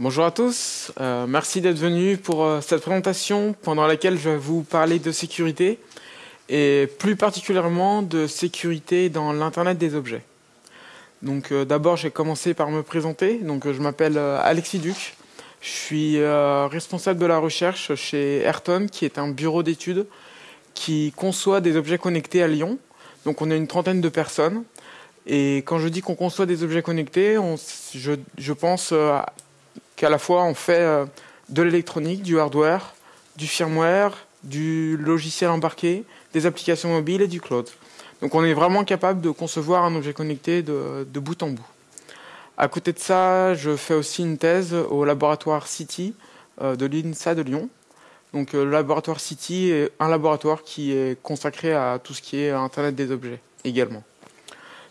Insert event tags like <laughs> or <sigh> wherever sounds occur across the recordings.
Bonjour à tous, euh, merci d'être venus pour euh, cette présentation pendant laquelle je vais vous parler de sécurité et plus particulièrement de sécurité dans l'Internet des objets. Donc euh, d'abord j'ai commencé par me présenter, donc je m'appelle Alexis Duc, je suis responsable de la recherche chez Ayrton qui est un bureau d'études qui conçoit des objets connectés à Lyon. Donc on est une trentaine de personnes et quand je dis qu'on conçoit des objets connectés, je, je pense qu'à la fois on fait euh, de l'électronique, du hardware, du firmware, du logiciel embarqué, des applications mobiles et du cloud. Donc on est vraiment capable de concevoir un objet connecté de, bout en bout. À côté de ça, je fais aussi une thèse au laboratoire City euh, de l'INSA de Lyon. Donc euh, le laboratoire City est un laboratoire qui est consacré à tout ce qui est Internet des objets également.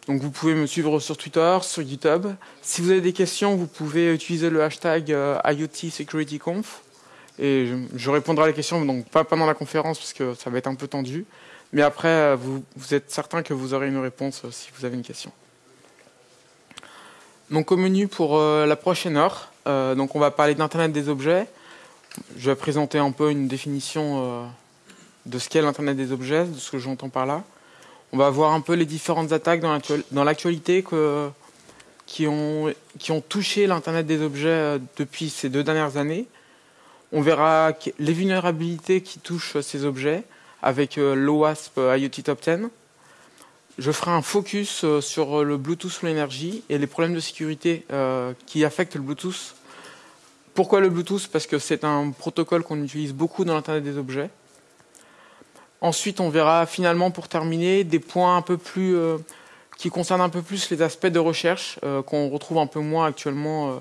Donc vous pouvez me suivre sur Twitter, sur GitHub. Si vous avez des questions, vous pouvez utiliser le hashtag euh, IoT Security. Et je, répondrai à la question, donc pas pendant la conférence parce que ça va être un peu tendu. Mais après, euh, vous, êtes certain que vous aurez une réponse euh, si vous avez une question. Donc au menu pour la prochaine heure, donc on va parler d'Internet des objets. Je vais présenter un peu une définition de ce qu'est l'Internet des objets, de ce que j'entends par là. On va voir un peu les différentes attaques dans l'actualité qui ont, touché l'Internet des objets euh, depuis ces deux dernières années. On verra les vulnérabilités qui touchent ces objets avec euh, l'OWASP IoT Top 10. Je ferai un focus euh, sur le Bluetooth sous l'énergie et les problèmes de sécurité qui affectent le Bluetooth. Pourquoi le Bluetooth? Parce que c'est un protocole qu'on utilise beaucoup dans l'Internet des objets. Ensuite, on verra finalement, pour terminer, des points un peu plus euh, qui concernent un peu plus les aspects de recherche euh, qu'on retrouve un peu moins actuellement. Euh,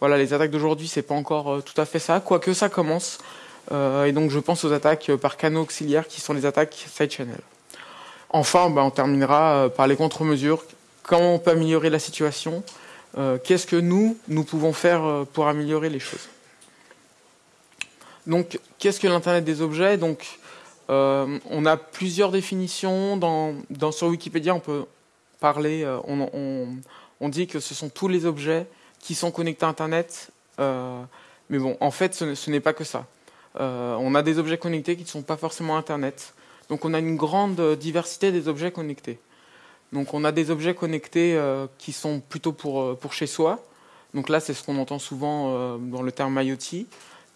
voilà, les attaques d'aujourd'hui, c'est pas encore tout à fait ça, quoique ça commence. et donc, je pense aux attaques par canaux auxiliaires qui sont les attaques side channel. Enfin, bah, on terminera par les contre-mesures. Comment on peut améliorer la situation Qu'est-ce que nous, nous pouvons faire pour améliorer les choses? Donc, qu'est-ce que l'Internet des objets? Donc, euh, on a plusieurs définitions. Sur Wikipédia, on peut parler, euh, on, dit que ce sont tous les objets qui sont connectés à Internet. Euh, mais bon, en fait, ce, n'est pas que ça. on a des objets connectés qui ne sont pas forcément Internet. Donc on a une grande diversité des objets connectés. Donc on a des objets connectés qui sont plutôt pour chez soi. Donc là, c'est ce qu'on entend souvent dans le terme IoT.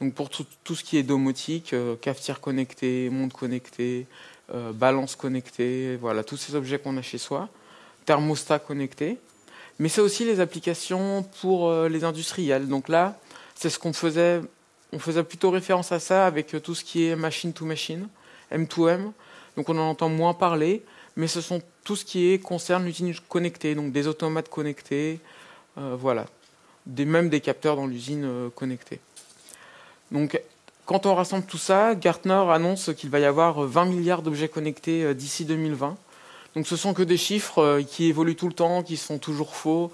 Donc pour tout, ce qui est domotique, euh, cafetière connectée, monde connecté, euh, balance connectée, voilà, tous ces objets qu'on a chez soi, thermostat connecté. Mais c'est aussi les applications pour euh, les industriels. Donc là, c'est ce qu'on faisait, on faisait plutôt référence à ça avec tout ce qui est machine to machine, M2M. Donc on en entend moins parler, mais ce sont tout ce qui est, concerne l'usine connectée, donc des automates connectés, voilà, même des capteurs dans l'usine connectée. Donc, quand on rassemble tout ça, Gartner annonce qu'il va y avoir 20 milliards d'objets connectés euh, d'ici 2020. Donc, ce sont que des chiffres euh, qui évoluent tout le temps, qui sont toujours faux.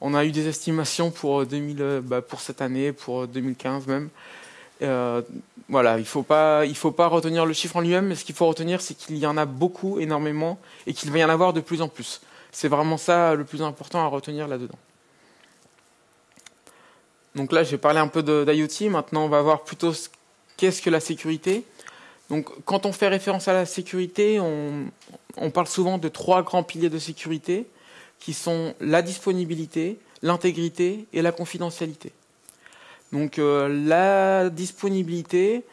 On a eu des estimations pour, 2000, euh, bah, pour cette année, pour 2015 même. voilà, il ne faut, pas, faut pas retenir le chiffre en lui-même, mais ce qu'il faut retenir, c'est qu'il y en a beaucoup, énormément, et qu'il va y en avoir de plus en plus. C'est vraiment ça le plus important à retenir là-dedans. Donc là, j'ai parlé un peu d'IoT. Maintenant, on va voir plutôt qu'est-ce que la sécurité. Donc, quand on fait référence à la sécurité, on, parle souvent de trois grands piliers de sécurité qui sont la disponibilité, l'intégrité et la confidentialité. Donc, euh, la disponibilité,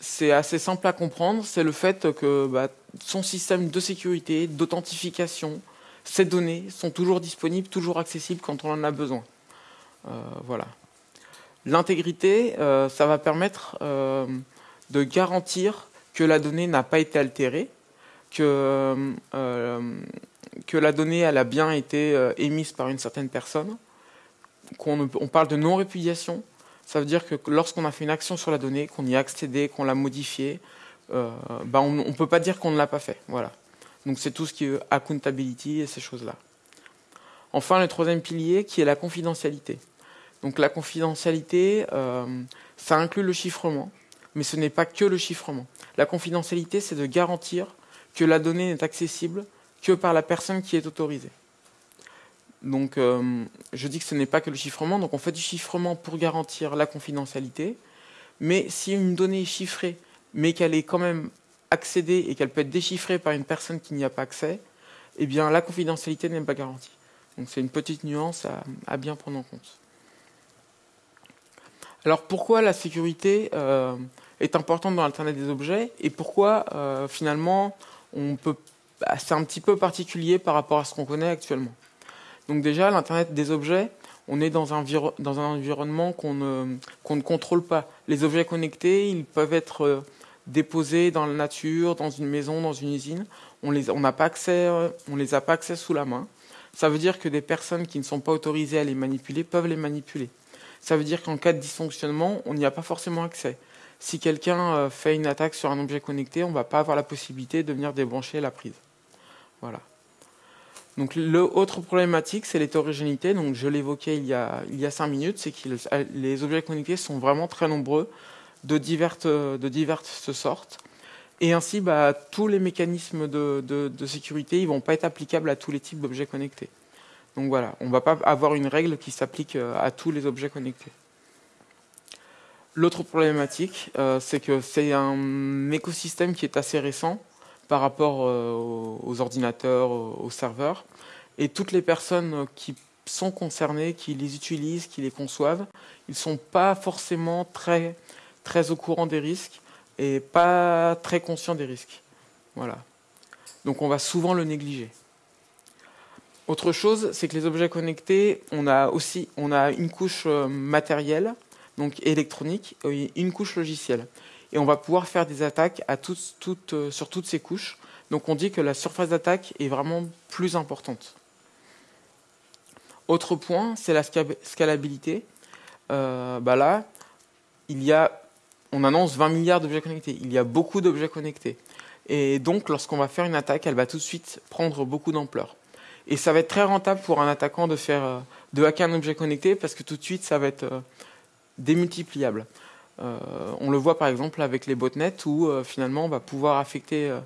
c'est assez simple à comprendre. C'est le fait que bah, son système de sécurité, d'authentification, ces données sont toujours disponibles, toujours accessibles quand on en a besoin. Euh, voilà. L'intégrité, euh, ça va permettre euh, de garantir que la donnée n'a pas été altérée, que, euh, la donnée a bien été émise par une certaine personne, qu'on on parle de non-répudiation. Ça veut dire que lorsqu'on a fait une action sur la donnée, qu'on y a accédé, qu'on l'a modifiée, bah on ne peut pas dire qu'on ne l'a pas fait. Voilà. Donc c'est tout ce qui est accountability et ces choses-là. Enfin, le troisième pilier qui est la confidentialité. Donc la confidentialité, euh, ça inclut le chiffrement, mais ce n'est pas que le chiffrement. La confidentialité, c'est de garantir que la donnée n'est accessible que par la personne qui est autorisée. Donc, euh, je dis que ce n'est pas que le chiffrement. Donc, on fait du chiffrement pour garantir la confidentialité. Mais si une donnée est chiffrée, mais qu'elle est quand même accédée et qu'elle peut être déchiffrée par une personne qui n'y a pas accès, eh bien, la confidentialité n'est pas garantie. Donc, c'est une petite nuance à, bien prendre en compte. Alors, pourquoi la sécurité euh, est importante dans l'Internet des objets et pourquoi, euh, finalement, on peut. Bah, c'est un petit peu particulier par rapport à ce qu'on connaît actuellement? Donc déjà, l'Internet des objets, on est dans un, environnement qu'on ne, contrôle pas. Les objets connectés, ils peuvent être euh, déposés dans la nature, dans une maison, dans une usine. On les, on n'a pas accès, on les a pas accès sous la main. Ça veut dire que des personnes qui ne sont pas autorisées à les manipuler peuvent les manipuler. Ça veut dire qu'en cas de dysfonctionnement, on n'y a pas forcément accès. Si quelqu'un euh, fait une attaque sur un objet connecté, on ne va pas avoir la possibilité de venir débrancher la prise. Voilà. Donc l'autre problématique, c'est l'hétérogénéité. Je l'évoquais il y a il y a cinq minutes, c'est que les objets connectés sont vraiment très nombreux, de diverses diverses sortes. Et ainsi, bah, tous les mécanismes de, sécurité, ils vont pas être applicables à tous les types d'objets connectés. Donc voilà, on va pas avoir une règle qui s'applique euh, à tous les objets connectés. L'autre problématique, euh, c'est que c'est un écosystème qui est assez récent par rapport euh, aux ordinateurs, aux serveurs. Et toutes les personnes qui sont concernées, qui les utilisent, qui les conçoivent, ils ne sont pas forcément très, très au courant des risques et pas très conscients des risques. Voilà. Donc on va souvent le négliger. Autre chose, c'est que les objets connectés, on a aussi une couche euh, matérielle, donc électronique, et une couche logicielle et on va pouvoir faire des attaques euh, sur toutes ces couches. Donc on dit que la surface d'attaque est vraiment plus importante. Autre point, c'est la scalabilité. Euh, bah là, il y a, on annonce 20 milliards d'objets connectés. Il y a beaucoup d'objets connectés. Et donc, lorsqu'on va faire une attaque, elle va tout de suite prendre beaucoup d'ampleur. Et ça va être très rentable pour un attaquant de faire, euh, de hacker un objet connecté parce que tout de suite, ça va être démultipliable. Euh, on le voit par exemple avec les botnets où euh, finalement on va pouvoir affecter euh,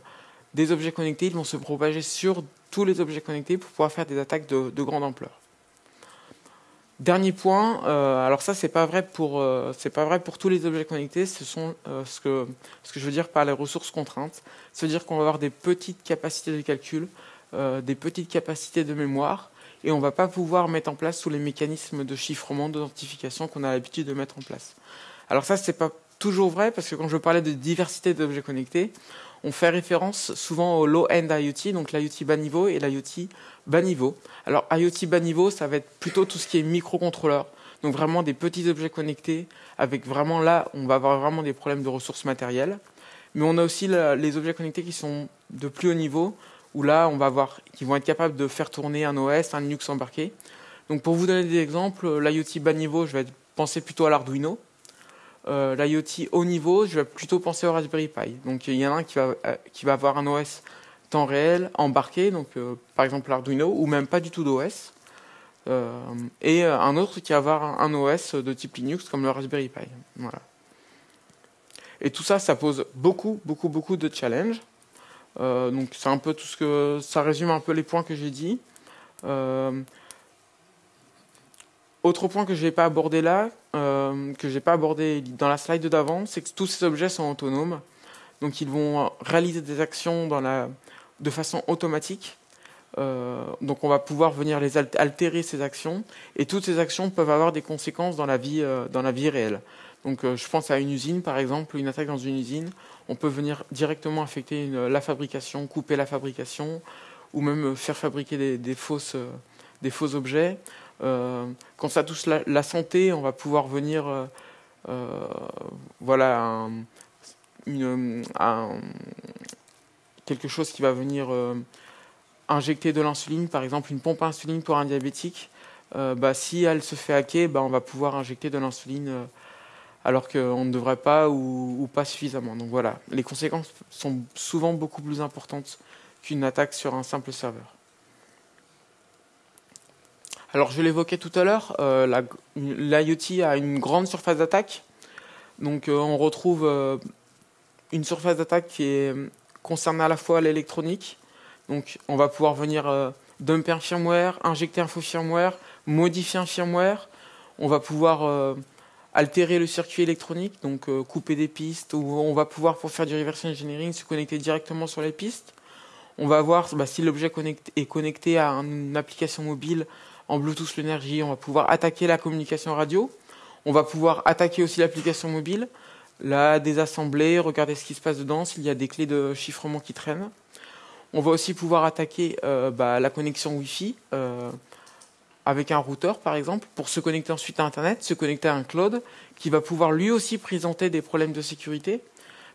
des objets connectés, ils vont se propager sur tous les objets connectés pour pouvoir faire des attaques de, grande ampleur. Dernier point, alors ça c'est pas vrai pour pas vrai pour tous les objets connectés. Ce sont ce que ce que je veux dire par les ressources contraintes. C'est-à-dire qu'on va avoir des petites capacités de calcul, des petites capacités de mémoire, et on va pas pouvoir mettre en place tous les mécanismes de chiffrement, d'identification qu'on a l'habitude de mettre en place. Alors ça, c'est pas toujours vrai parce que quand je parlais de diversité d'objets connectés, on fait référence souvent au low-end IoT, donc l'IoT bas niveau et l'IoT bas niveau. Alors IoT bas niveau, ça va être plutôt tout ce qui est microcontrôleur, donc vraiment des petits objets connectés, avec vraiment là, on va avoir vraiment des problèmes de ressources matérielles. Mais on a aussi les objets connectés qui sont de plus haut niveau, où là, on va avoir, qui vont être capables de faire tourner un OS, un Linux embarqué. Donc pour vous donner des exemples, l'IoT bas niveau, je vais penser plutôt à l'Arduino. Euh, l'IoT haut niveau, je vais plutôt penser au Raspberry Pi. Donc il y en a un qui va, euh, avoir un OS temps réel embarqué, donc euh, par exemple l'Arduino, ou même pas du tout d'OS. et un autre qui va avoir un OS de type Linux comme le Raspberry Pi. Et tout ça, ça pose beaucoup, beaucoup, beaucoup de challenges. Donc c'est un peu tout ce que ça résume un peu les points que j'ai dit. Autre point que je n'ai pas abordé là, euh, que j'ai pas abordé dans la slide d'avant, c'est que tous ces objets sont autonomes. Donc ils vont réaliser des actions de façon automatique. Euh, donc on va pouvoir venir les altérer ces actions et toutes ces actions peuvent avoir des conséquences dans la vie, euh, dans la vie réelle. Donc je pense à une usine par exemple, une attaque dans une usine, on peut venir directement affecter la fabrication, couper la fabrication ou même faire fabriquer des, des faux objets. Euh, quand ça touche la, santé, on va pouvoir venir, euh, euh, voilà, quelque chose qui va venir injecter de l'insuline, par exemple une pompe à insuline pour un diabétique. bah, si elle se fait hacker, bah, on va pouvoir injecter de l'insuline alors qu'on ne devrait pas ou, pas suffisamment. Donc voilà, les conséquences sont souvent beaucoup plus importantes qu'une attaque sur un simple serveur. Alors je l'évoquais tout à l'heure, euh, l'IoT a une grande surface d'attaque. Donc euh, on retrouve euh, une surface d'attaque qui est concernée à la fois l'électronique. Donc on va pouvoir venir dumper un firmware, injecter un faux firmware, modifier un firmware. On va pouvoir altérer le circuit électronique, donc couper des pistes, ou on va pouvoir, pour faire du reverse engineering, se connecter directement sur les pistes. On va voir bah, si l'objet est connecté à une application mobile en Bluetooth l'énergie, on va pouvoir attaquer la communication radio. On va pouvoir attaquer aussi l'application mobile, la désassembler, regarder ce qui se passe dedans, s'il y a des clés de chiffrement qui traînent. On va aussi pouvoir attaquer euh, bah, la connexion Wi-Fi euh, avec un routeur, par exemple, pour se connecter ensuite à Internet, se connecter à un cloud, qui va pouvoir lui aussi présenter des problèmes de sécurité.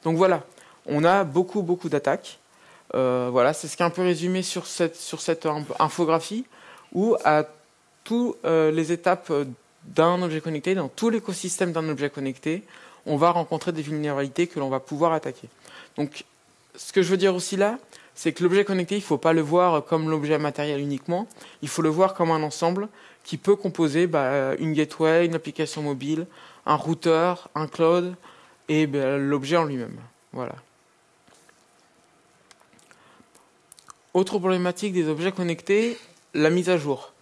Donc voilà, on a beaucoup, beaucoup d'attaques. Euh, voilà, c'est ce qui est un peu résumé sur cette, sur cette infographie, où à toutes les étapes d'un objet connecté, dans tout l'écosystème d'un objet connecté, on va rencontrer des vulnérabilités que l'on va pouvoir attaquer. Donc, ce que je veux dire aussi là, c'est que l'objet connecté, il ne faut pas le voir comme l'objet matériel uniquement, il faut le voir comme un ensemble qui peut composer bah, une gateway, une application mobile, un routeur, un cloud et bah, l'objet en lui-même. Voilà. Autre problématique des objets connectés, la mise à jour.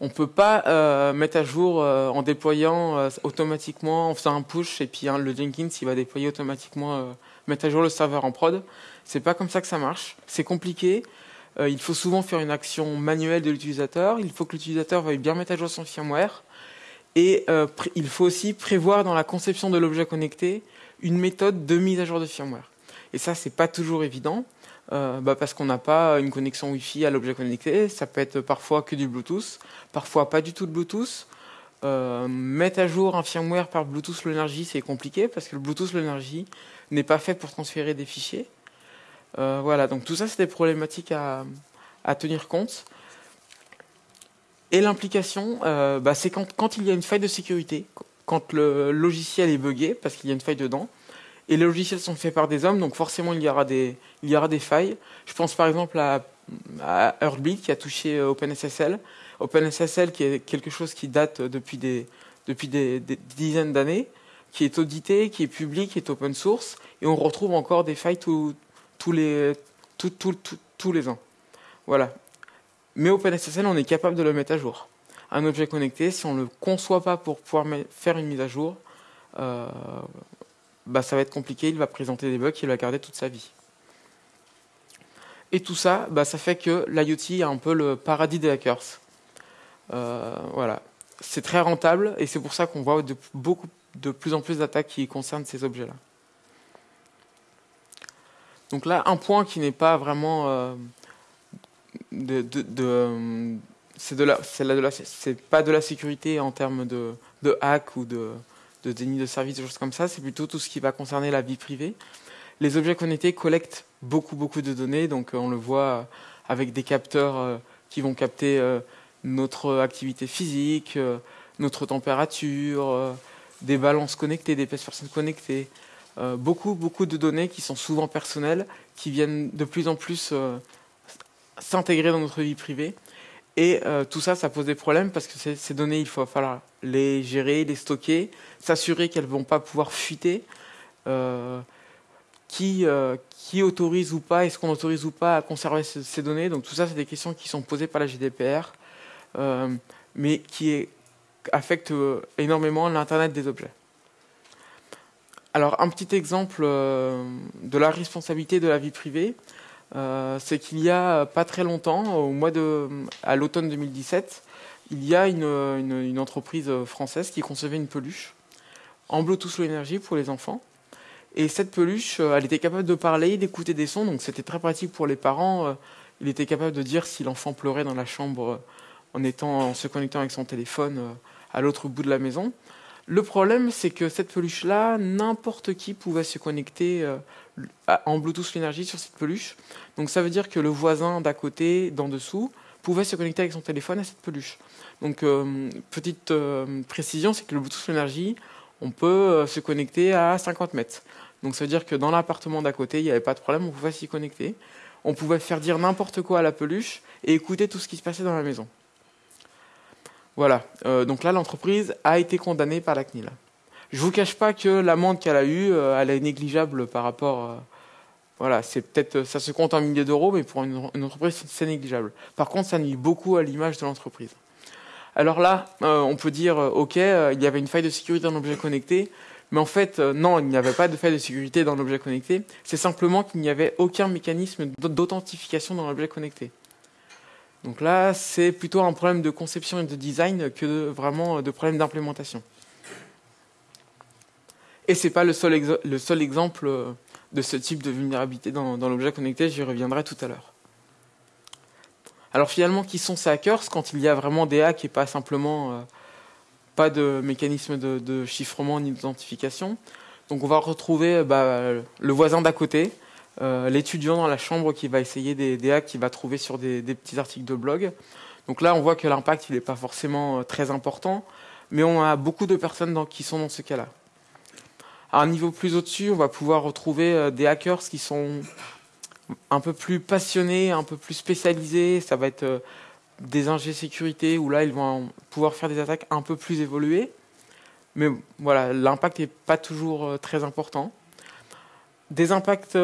On ne peut pas euh, mettre à jour euh, en déployant euh, automatiquement, en faisant un push, et puis hein, le Jenkins il va déployer automatiquement, mettre à jour le serveur en prod. C'est pas comme ça que ça marche. C'est compliqué. il faut souvent faire une action manuelle de l'utilisateur. Il faut que l'utilisateur veuille bien mettre à jour son firmware. Et il faut aussi prévoir dans la conception de l'objet connecté une méthode de mise à jour de firmware. Et ça, c'est pas toujours évident. Euh, bah parce qu'on n'a pas une connexion Wi-Fi à l'objet connecté. Ça peut être parfois que du Bluetooth, parfois pas du tout de Bluetooth. Euh, mettre à jour un firmware par Bluetooth l'énergie, c'est compliqué parce que le Bluetooth l'énergie n'est pas fait pour transférer des fichiers. Euh, voilà, donc tout ça, c'est des problématiques à, tenir compte. Et l'implication, euh, bah, c'est quand, quand il y a une faille de sécurité, quand le logiciel est buggé parce qu'il y a une faille dedans, et les logiciels sont faits par des hommes, donc forcément il y aura des, il y aura des failles. Je pense par exemple à, à qui a touché euh, OpenSSL. OpenSSL qui est quelque chose qui date depuis des, depuis des, dizaines d'années, qui est audité, qui est public, qui est open source, et on retrouve encore des failles tous, tous, les, tous les ans. Voilà. Mais OpenSSL, on est capable de le mettre à jour. Un objet connecté, si on ne le conçoit pas pour pouvoir faire une mise à jour, euh, bah, ça va être compliqué, il va présenter des bugs qu'il va garder toute sa vie. Et tout ça, bah, ça fait que l'IoT est un peu le paradis des hackers. Euh, voilà. C'est très rentable et c'est pour ça qu'on voit beaucoup, de plus en plus d'attaques qui concernent ces objets-là. Donc là, un point qui n'est pas vraiment euh, de, de, c'est de la, c'est pas de la sécurité en termes de, de hack ou de, de déni de service, des choses comme ça, c'est plutôt tout ce qui va concerner la vie privée. Les objets connectés collectent beaucoup, beaucoup de données, donc euh, on le voit avec des capteurs euh, qui vont capter notre activité physique, notre température, des balances connectées, des personnes connectées, beaucoup, beaucoup de données qui sont souvent personnelles, qui viennent de plus en plus s'intégrer dans notre vie privée. Et tout ça, ça pose des problèmes parce que ces données, il faut falloir les gérer, les stocker, s'assurer qu'elles ne vont pas pouvoir fuiter. Euh, qui, euh, qui autorise ou pas, est-ce qu'on autorise ou pas à conserver ces, données? Donc tout ça, c'est des questions qui sont posées par la GDPR, euh, mais qui affectent énormément l'Internet des objets. Alors un petit exemple de la responsabilité de la vie privée, c'est qu'il y a pas très longtemps, au mois de, à l'automne 2017, il y a une, entreprise française qui concevait une peluche en Bluetooth Low Energy pour les enfants. Et cette peluche, euh, elle était capable de parler, d'écouter des sons, donc c'était très pratique pour les parents. Euh, il était capable de dire si l'enfant pleurait dans la chambre euh, en, étant, en se connectant avec son téléphone à l'autre bout de la maison. Le problème, c'est que cette peluche-là, n'importe qui pouvait se connecter en Bluetooth l'énergie sur cette peluche. Donc ça veut dire que le voisin d'à côté, d'en dessous, pouvait se connecter avec son téléphone à cette peluche. Donc petite précision, c'est que le Bluetooth l'énergie, on peut se connecter à 50 mètres. Donc ça veut dire que dans l'appartement d'à côté, il n'y avait pas de problème, on pouvait s'y connecter. On pouvait faire dire n'importe quoi à la peluche et écouter tout ce qui se passait dans la maison. Voilà, euh, donc là l'entreprise a été condamnée par la CNIL. Je ne vous cache pas que l'amende qu'elle a eue, euh, elle est négligeable par rapport Voilà, c'est peut-être, ça se compte en milliers d'euros, mais pour une, entreprise, c'est négligeable. Par contre, ça nuit beaucoup à l'image de l'entreprise. Alors là, on peut dire, OK, il y avait une faille de sécurité dans l'objet connecté, mais en fait, non, il n'y avait pas de faille de sécurité dans l'objet connecté. C'est simplement qu'il n'y avait aucun mécanisme d'authentification dans l'objet connecté. Donc là, c'est plutôt un problème de conception et de design que vraiment de problème d'implémentation. Et ce n'est pas le seul, le seul, exemple euh, de ce type de vulnérabilité dans, l'objet connecté, j'y reviendrai tout à l'heure. Alors finalement, qui sont ces hackers quand il y a vraiment des hacks et pas simplement euh, pas de mécanisme de, chiffrement ni d'identification? Donc on va retrouver bah, le voisin d'à côté, euh, l'étudiant dans la chambre qui va essayer des, hacks qu'il va trouver sur des, petits articles de blog. Donc là, on voit que l'impact, il n'est pas forcément très important, mais on a beaucoup de personnes qui sont dans ce cas-là. À un niveau plus au-dessus, on va pouvoir retrouver euh, des hackers qui sont un peu plus passionnés, un peu plus spécialisés. Ça va être euh, des ingés sécurité où là, ils vont pouvoir faire des attaques un peu plus évoluées. Mais voilà, l'impact n'est pas toujours euh, très important. Des impacts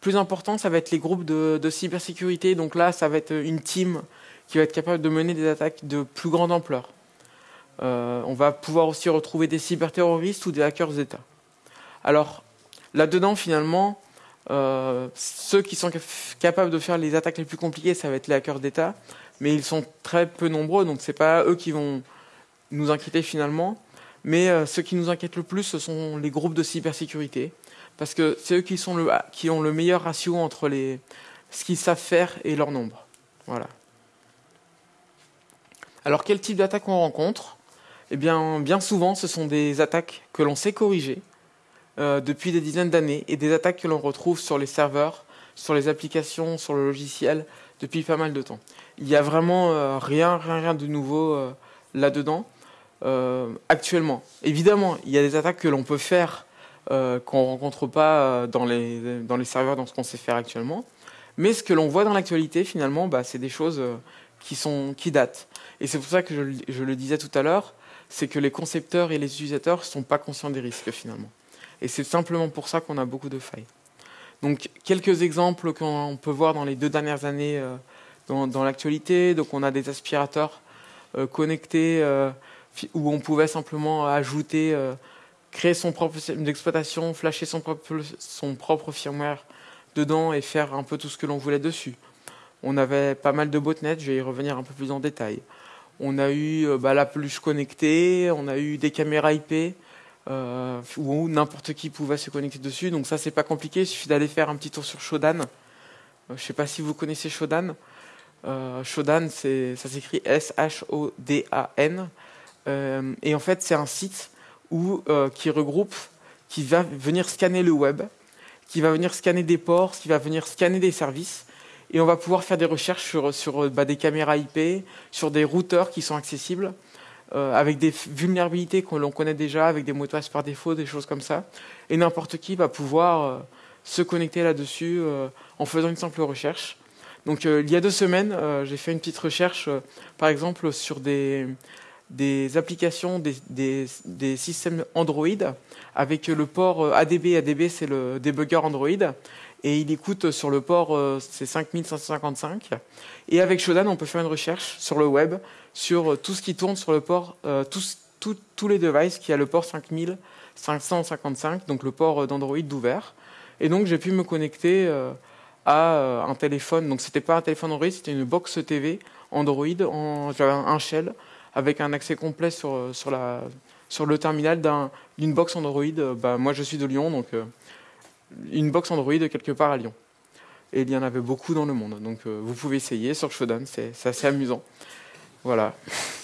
plus importants, ça va être les groupes de, cybersécurité. Donc là, ça va être une team qui va être capable de mener des attaques de plus grande ampleur. on va pouvoir aussi retrouver des cyberterroristes ou des hackers d'État. Alors, là-dedans, finalement, euh, ceux qui sont capables de faire les attaques les plus compliquées, ça va être les hackers d'État, mais ils sont très peu nombreux, donc ce n'est pas eux qui vont nous inquiéter finalement. Mais euh, ceux qui nous inquiètent le plus, ce sont les groupes de cybersécurité, parce que c'est eux le, qui ont le meilleur ratio entre ce qu'ils savent faire et leur nombre. Voilà. Alors quel type d'attaque on rencontre? Eh bien, bien souvent, ce sont des attaques que l'on sait corriger, euh, depuis des dizaines d'années et des attaques que l'on retrouve sur les serveurs, sur les applications, sur le logiciel depuis pas mal de temps. Il n'y a vraiment euh, rien, rien, rien de nouveau euh, là-dedans actuellement. Évidemment, il y a des attaques que l'on peut faire qu'on ne rencontre pas dans les, dans les serveurs, dans ce qu'on sait faire actuellement. Mais ce que l'on voit dans l'actualité, finalement, bah, c'est des choses qui, sont, qui datent. Et c'est pour ça que je, je le disais tout à l'heure, c'est que les concepteurs et les utilisateurs ne sont pas conscients des risques finalement. Et c'est simplement pour ça qu'on a beaucoup de failles. Donc quelques exemples qu'on peut voir dans les deux dernières années euh, dans, l'actualité. Donc on a des aspirateurs euh, connectés euh, où on pouvait simplement ajouter, créer son propre système d'exploitation, flasher son propre, son propre firmware dedans et faire un peu tout ce que l'on voulait dessus. On avait pas mal de botnets, je vais y revenir un peu plus en détail. On a eu bah, la peluche connectée, on a eu des caméras IP, euh, où n'importe qui pouvait se connecter dessus. Donc ça, c'est pas compliqué. Il suffit d'aller faire un petit tour sur Shodan. Euh, je sais pas si vous connaissez Shodan. Euh, Shodan, ça s'écrit S-H-O-D-A-N. Euh, et en fait, c'est un site où, qui regroupe, qui va venir scanner le web, qui va venir scanner des ports, qui va venir scanner des services. Et on va pouvoir faire des recherches sur, sur bah, des caméras IP, sur des routeurs qui sont accessibles. Euh, avec des vulnérabilités que l'on connaît déjà, avec des mots de passe par défaut, des choses comme ça. Et n'importe qui va pouvoir euh, se connecter là-dessus euh, en faisant une simple recherche. Donc il y a deux semaines, j'ai fait une petite recherche, par exemple, sur des, des applications, des, systèmes Android avec le port ADB. ADB, c'est le debugger Android. Et il écoute sur le port, c'est 5555. Et avec Shodan, on peut faire une recherche sur le web sur euh, tout ce qui tourne sur le port, euh, tous, tous les devices qui a le port 5555, donc le port euh, d'Android d'ouvert. Et donc j'ai pu me connecter à un téléphone. Donc c'était pas un téléphone Android, c'était une box TV Android. J'avais un shell avec un accès complet sur, le terminal d'une box Android. Bah, moi je suis de Lyon, donc une box Android quelque part à Lyon. Et il y en avait beaucoup dans le monde. Donc vous pouvez essayer sur Shodan, c'est assez amusant. Voilà. <laughs>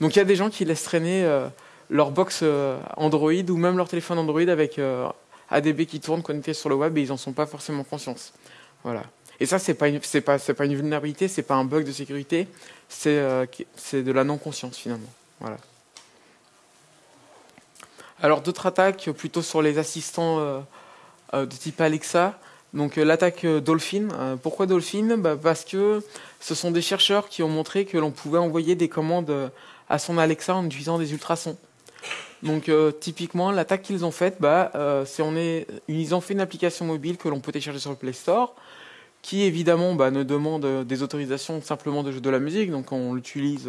Donc il y a des gens qui laissent traîner euh, leur box euh, Android ou même leur téléphone Android avec euh, ADB qui tourne connecté sur le web et ils n'en sont pas forcément conscients. Voilà. Et ça, c'est pas pas, pas une vulnérabilité, c'est pas un bug de sécurité, c'est, c'est de la non-conscience finalement. Voilà. Alors d'autres attaques plutôt sur les assistants de type Alexa. Donc l'attaque Dolphin. pourquoi Dolphin? Bah, Parce que ce sont des chercheurs qui ont montré que l'on pouvait envoyer des commandes à son Alexa en utilisant des ultrasons. Donc typiquement, l'attaque qu'ils ont faite, bah, c'est on est, ils ont fait une application mobile que l'on peut télécharger sur le Play Store, qui évidemment bah, ne demande des autorisations simplement de jouer de la musique, donc on l'utilise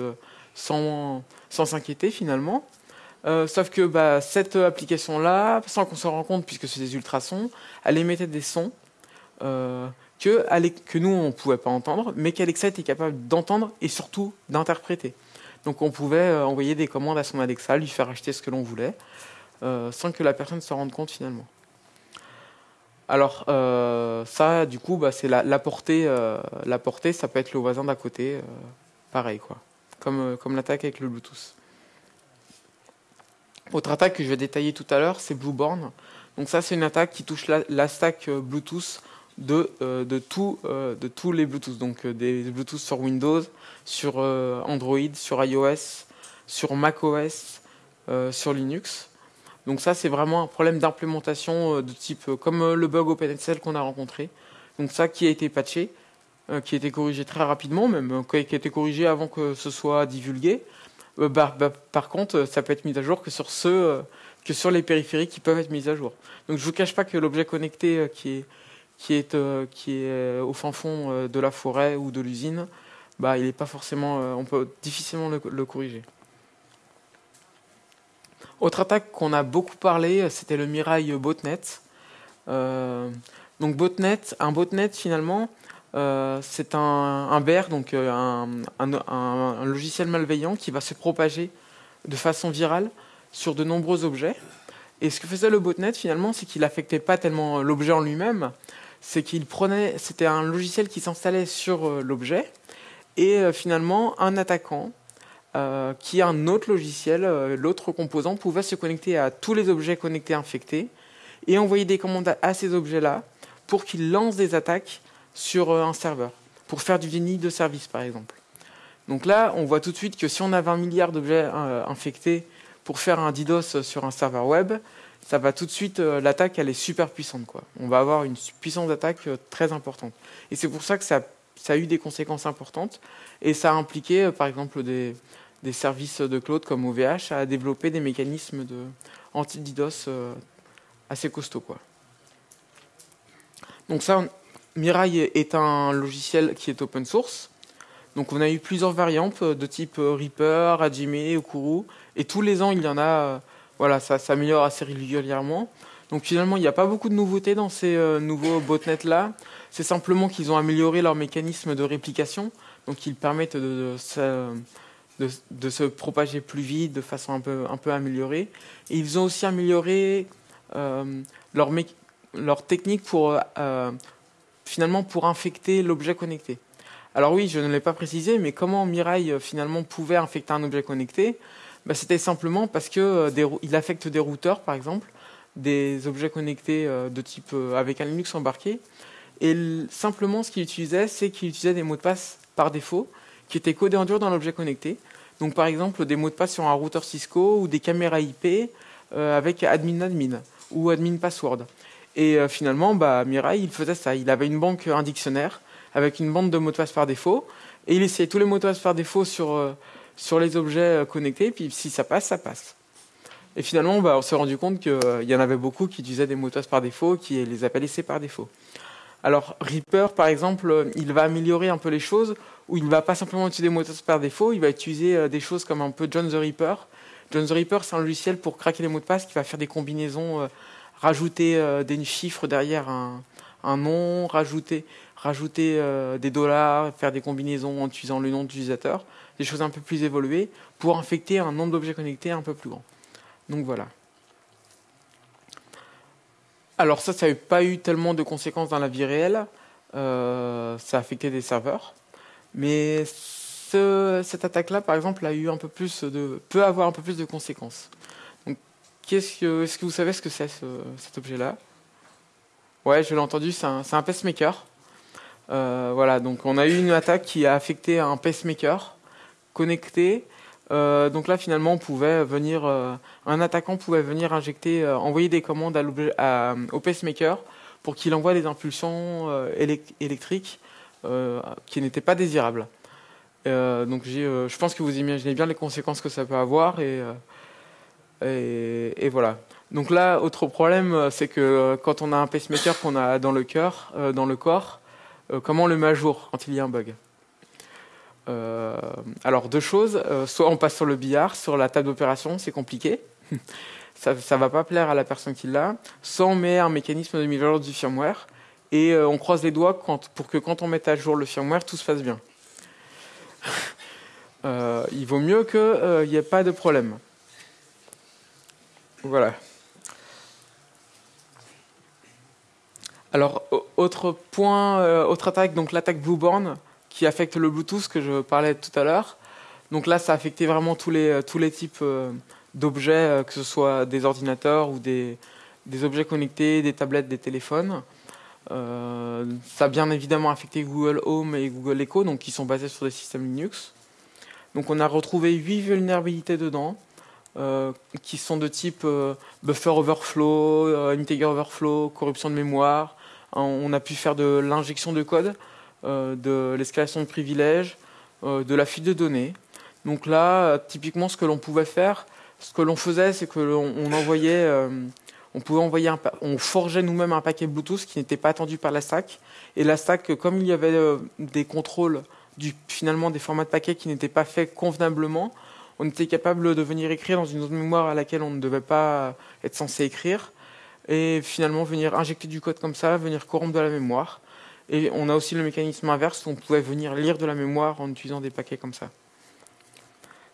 sans sans s'inquiéter finalement. sauf que bah, cette application-là, sans qu'on s'en rende compte, puisque c'est des ultrasons, elle émettait des sons que, nous, on ne pouvait pas entendre, mais qu'Alexa était capable d'entendre et surtout d'interpréter. Donc on pouvait euh, envoyer des commandes à son Alexa, lui faire acheter ce que l'on voulait, euh, sans que la personne se rende compte finalement. Alors euh, ça, du coup, bah, c'est la, portée. la portée, ça peut être le voisin d'à côté, pareil quoi, comme, comme l'attaque avec le Bluetooth. Autre attaque que je vais détailler tout à l'heure, c'est Blueborn. Donc ça, c'est une attaque qui touche la stack Bluetooth de, euh, de, euh, de tous les Bluetooth. Donc euh, des Bluetooth sur Windows, sur Android, sur iOS, sur macOS, sur Linux. Donc ça, c'est vraiment un problème d'implémentation de type comme le bug OpenSL qu'on a rencontré. Donc ça qui a été patché, qui a été corrigé très rapidement, même qui a été corrigé avant que ce soit divulgué. Bah, bah, par contre, ça peut être mis à jour que sur ceux, que sur les périphériques qui peuvent être mis à jour. Donc je vous cache pas que l'objet connecté qui est euh, euh, au fin fond euh, de la forêt ou de l'usine, bah, il est pas forcément, on peut difficilement le, corriger. Autre attaque qu'on a beaucoup parlé, c'était le Mirai Botnet. donc Botnet, un botnet finalement, c'est un, un donc un, un, logiciel malveillant qui va se propager de façon virale sur de nombreux objets. Et ce que faisait le botnet finalement, c'est qu'il affectait pas tellement l'objet en lui-même, c'est qu'il prenait, c'était un logiciel qui s'installait sur euh, l'objet, et euh, finalement, un attaquant euh, qui un autre logiciel, l'autre composant, pouvait se connecter à tous les objets connectés infectés et envoyer des commandes à ces objets-là pour qu'ils lancent des attaques sur un serveur, pour faire du déni de service par exemple. Donc là, on voit tout de suite que si on a 20 milliards d'objets infectés pour faire un DDoS sur un serveur web, ça va tout de suite, euh, l'attaque, elle est super puissante. Quoi. On va avoir une puissance d'attaque euh, très importante. Et c'est pour ça que ça, ça, a eu des conséquences importantes. Et ça a impliqué, euh, par exemple, des, services de cloud comme OVH à développer des mécanismes de anti-DDoS assez costauds. Quoi. Donc ça, Mirai est un logiciel qui est open source. Donc on a eu plusieurs variantes de type Reaper, Hajime, Okuru. Et tous les ans, il y en a voilà, ça s'améliore assez régulièrement. Donc finalement, il n'y a pas beaucoup de nouveautés dans ces euh, nouveaux botnets-là. C'est simplement qu'ils ont amélioré leur mécanisme de réplication. Donc ils permettent de, se propager plus vite, de façon un peu, améliorée. Et ils ont aussi amélioré euh, leur, technique pour, euh, finalement, pour infecter l'objet connecté. Alors oui, je ne l'ai pas précisé, mais comment Mirai finalement pouvait infecter un objet connecté? Bah, C'était simplement parce qu'il affecte des routeurs, par exemple, des objets connectés euh, de type euh, avec un Linux embarqué. Et simplement, ce qu'il utilisait, c'est qu'il utilisait des mots de passe par défaut qui étaient codés en dur dans l'objet connecté. Donc, par exemple, des mots de passe sur un routeur Cisco ou des caméras IP avec admin admin ou admin password. Et finalement, bah, Mirai, il faisait ça. Il avait une banque, un dictionnaire avec une bande de mots de passe par défaut et il essayait tous les mots de passe par défaut sur sur les objets euh, connectés, puis si ça passe, ça passe. Et finalement, bah, on s'est rendu compte qu'il euh, y en avait beaucoup qui utilisaient des mots de passe par défaut, qui les appelaient laissés par défaut. Alors Reaper, par exemple, euh, il va améliorer un peu les choses, où il ne va pas simplement utiliser des mots de passe par défaut, il va utiliser des choses comme un peu John the Reaper. John the Reaper, c'est un logiciel pour craquer les mots de passe qui va faire des combinaisons, rajouter des chiffres derrière un, nom, rajouter, rajouter des dollars, faire des combinaisons en utilisant le nom d'utilisateur des choses un peu plus évoluées, pour infecter un nombre d'objets connectés un peu plus grand. Donc voilà. Alors ça, ça n'a pas eu tellement de conséquences dans la vie réelle. Euh, ça a affecté des serveurs. Mais cette attaque-là, par exemple, a eu un peu plus de, peut avoir un peu plus de conséquences. Qu'est-ce que, est-ce que vous savez ce que c'est cet objet-là? Ouais, je l'ai entendu. C'est un, un, pacemaker. Euh, voilà. Donc, on a eu une attaque qui a affecté un pacemaker connecté. Euh, donc là, finalement, on pouvait venir, euh, un attaquant pouvait venir injecter, euh, envoyer des commandes à au pacemaker pour qu'il envoie des impulsions électriques qui n'étaient pas désirables. donc je pense que vous imaginez bien les conséquences que ça peut avoir et voilà. Donc là, autre problème, c'est que quand on a un pacemaker qu'on a dans le cœur, dans le corps, comment on le met à jour quand il y a un bug? Alors deux choses, soit on passe sur le billard, sur la table d'opération, c'est compliqué, <laughs> ça va pas plaire à la personne qui l'a, soit on met un mécanisme de mise à jour du firmware, et euh, on croise les doigts pour que quand on mette à jour le firmware, tout se passe bien. <laughs> Euh, il vaut mieux qu'il euh, n'y ait pas de problème. Voilà. Alors, autre point, autre attaque, donc l'attaque Blueborn, qui affecte le Bluetooth que je parlais tout à l'heure. Donc là, ça a affecté vraiment tous les, tous les types d'objets, que ce soit des ordinateurs ou des, des objets connectés, des tablettes, des téléphones. Euh, ça a bien évidemment affecté Google Home et Google Echo, donc qui sont basés sur des systèmes Linux. Donc on a retrouvé 8 vulnérabilités dedans, euh, qui sont de type euh, buffer overflow, integer overflow, corruption de mémoire. On a pu faire de l'injection de code, de l'escalation de privilèges, de la fuite de données. Donc là, typiquement, ce que l'on pouvait faire, ce que l'on faisait, c'est que l'on envoyait on pouvait envoyer on forgeait nous-mêmes un paquet Bluetooth qui n'était pas attendu par la stack. Et la stack, comme il y avait euh, des contrôles du, finalement des formats de paquets qui n'étaient pas faits convenablement, on était capable de venir écrire dans une autre mémoire à laquelle on ne devait pas être censé écrire, et finalement venir injecter du code comme ça, venir corrompre de la mémoire. Et on a aussi le mécanisme inverse, on pouvait venir lire de la mémoire en utilisant des paquets comme ça.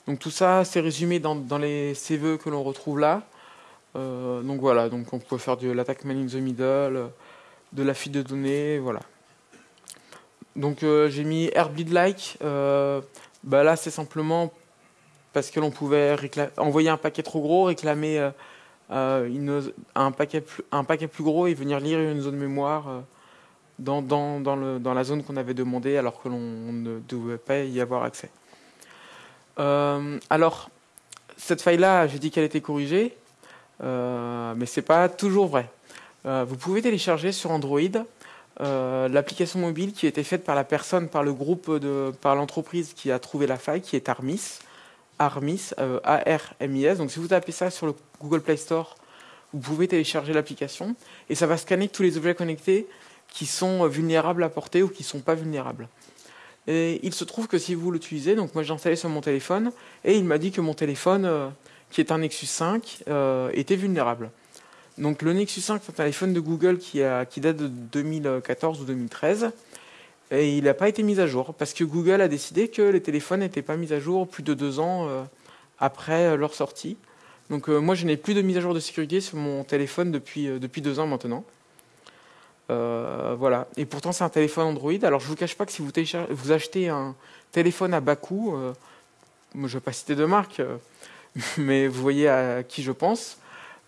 Donc tout ça, c'est résumé dans, les CVE que l'on retrouve là. Euh, donc voilà, donc on peut faire de l'attaque man in the middle, de la fuite de données, voilà. Donc euh, j'ai mis airbleed like. Euh, bah là c'est simplement parce que l'on pouvait envoyer un paquet trop gros, réclamer un paquet plus gros et venir lire une zone mémoire dans, la zone qu'on avait demandé alors que l'on ne devait pas y avoir accès. alors, cette faille-là, j'ai dit qu'elle était corrigée. Euh, mais ce n'est pas toujours vrai. Euh, vous pouvez télécharger sur Android euh, l'application mobile qui a été faite par la personne, par le groupe, par l'entreprise qui a trouvé la faille, qui est Armis. Armis, A-R-M-I-S. Donc si vous tapez ça sur le Google Play Store, vous pouvez télécharger l'application et ça va scanner tous les objets connectés qui sont vulnérables à porter ou qui ne sont pas vulnérables. Et il se trouve que si vous l'utilisez, donc moi j'ai installé sur mon téléphone et il m'a dit que mon téléphone qui est un Nexus 5, euh, était vulnérable. Donc le Nexus 5, c'est un téléphone de Google qui, date de 2014 ou 2013, et il n'a pas été mis à jour, parce que Google a décidé que les téléphones n'étaient pas mis à jour plus de deux ans euh, après leur sortie. Donc euh, moi, je n'ai plus de mise à jour de sécurité sur mon téléphone depuis, depuis deux ans maintenant. Voilà. Et pourtant, c'est un téléphone Android. Alors, je ne vous cache pas que si vous, achetez un téléphone à bas coût, je ne vais pas citer de marque, <laughs> mais vous voyez à qui je pense,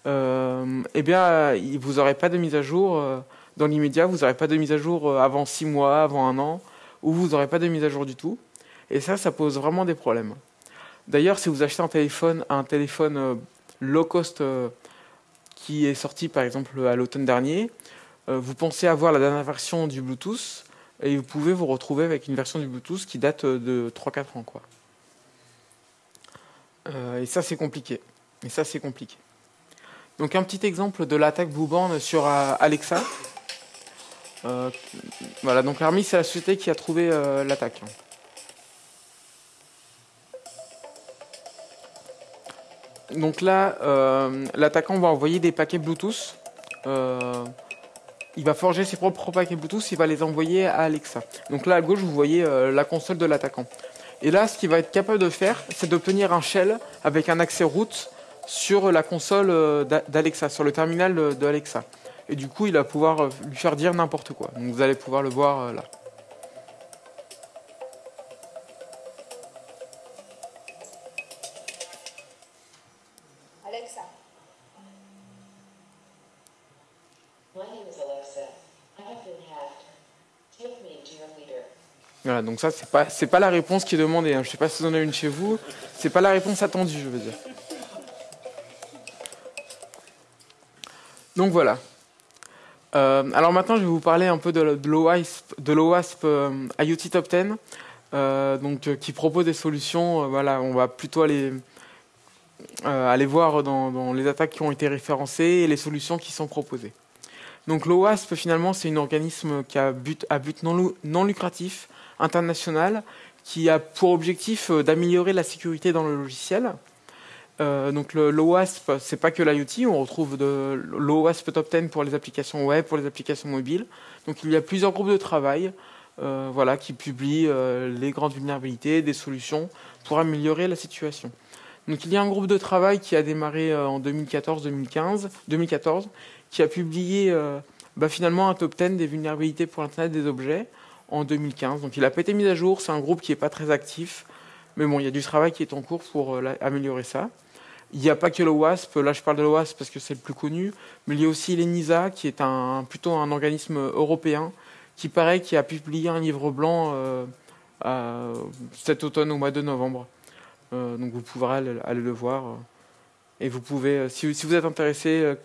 euh, eh bien, vous n'aurez pas de mise à jour euh, dans l'immédiat, vous n'aurez pas de mise à jour euh, avant six mois, avant un an, ou vous n'aurez pas de mise à jour du tout. Et ça, ça pose vraiment des problèmes. D'ailleurs, si vous achetez un téléphone, un téléphone low cost qui est sorti par exemple à l'automne dernier, vous pensez avoir la dernière version du Bluetooth et vous pouvez vous retrouver avec une version du Bluetooth qui date de 3-4 ans. Quoi. Euh, et ça, c'est compliqué. Et ça, c'est compliqué. Donc un petit exemple de l'attaque Blueborn sur euh, Alexa. Euh, voilà, donc l'armée, c'est la société qui a trouvé l'attaque. Donc là, l'attaquant va envoyer des paquets Bluetooth. Il va forger ses propres paquets Bluetooth, il va les envoyer à Alexa. Donc là à gauche, vous voyez la console de l'attaquant. Et là, ce qu'il va être capable de faire, c'est d'obtenir un shell avec un accès route sur la console euh, d'Alexa, sur le terminal d'Alexa. Et du coup, il va pouvoir euh, lui faire dire n'importe quoi. Donc vous allez pouvoir le voir euh, là. Donc ça, c'est pas, c'est pas la réponse qui est demandée. Hein. Je sais pas si vous en avez une chez vous. C'est pas la réponse attendue, je veux dire. Donc voilà. Euh, alors maintenant, je vais vous parler un peu de, l'OWASP, de l'OWASP euh, IoT Top 10, euh, donc, qui propose des solutions. voilà, on va plutôt aller aller voir dans, les attaques qui ont été référencées et les solutions qui sont proposées. Donc l'OWASP, finalement, c'est un organisme qui a but, but non, non lucratif, international, qui a pour objectif d'améliorer la sécurité dans le logiciel. Euh, donc l'OWASP, c'est pas que l'IoT, on retrouve de l'OWASP Top 10 pour les applications web, pour les applications mobiles. Donc il y a plusieurs groupes de travail euh, voilà, qui publient euh, les grandes vulnérabilités, des solutions pour améliorer la situation. Donc il y a un groupe de travail qui a démarré euh, en 2014-2015, 2014, qui a publié euh, bah, finalement un top 10 des vulnérabilités pour Internet des objets en 2015. Donc il n'a pas été mis à jour, c'est un groupe qui n'est pas très actif, mais bon, il y a du travail qui est en cours pour améliorer ça. Il n'y a pas que le WASP, là je parle de l'OWASP parce que c'est le plus connu, mais il y a aussi l'ENISA qui est un, plutôt un organisme européen qui paraît qui a publié un livre blanc euh, cet automne au mois de novembre. Euh, donc vous pourrez aller, le voir. et vous pouvez, si, vous êtes intéressé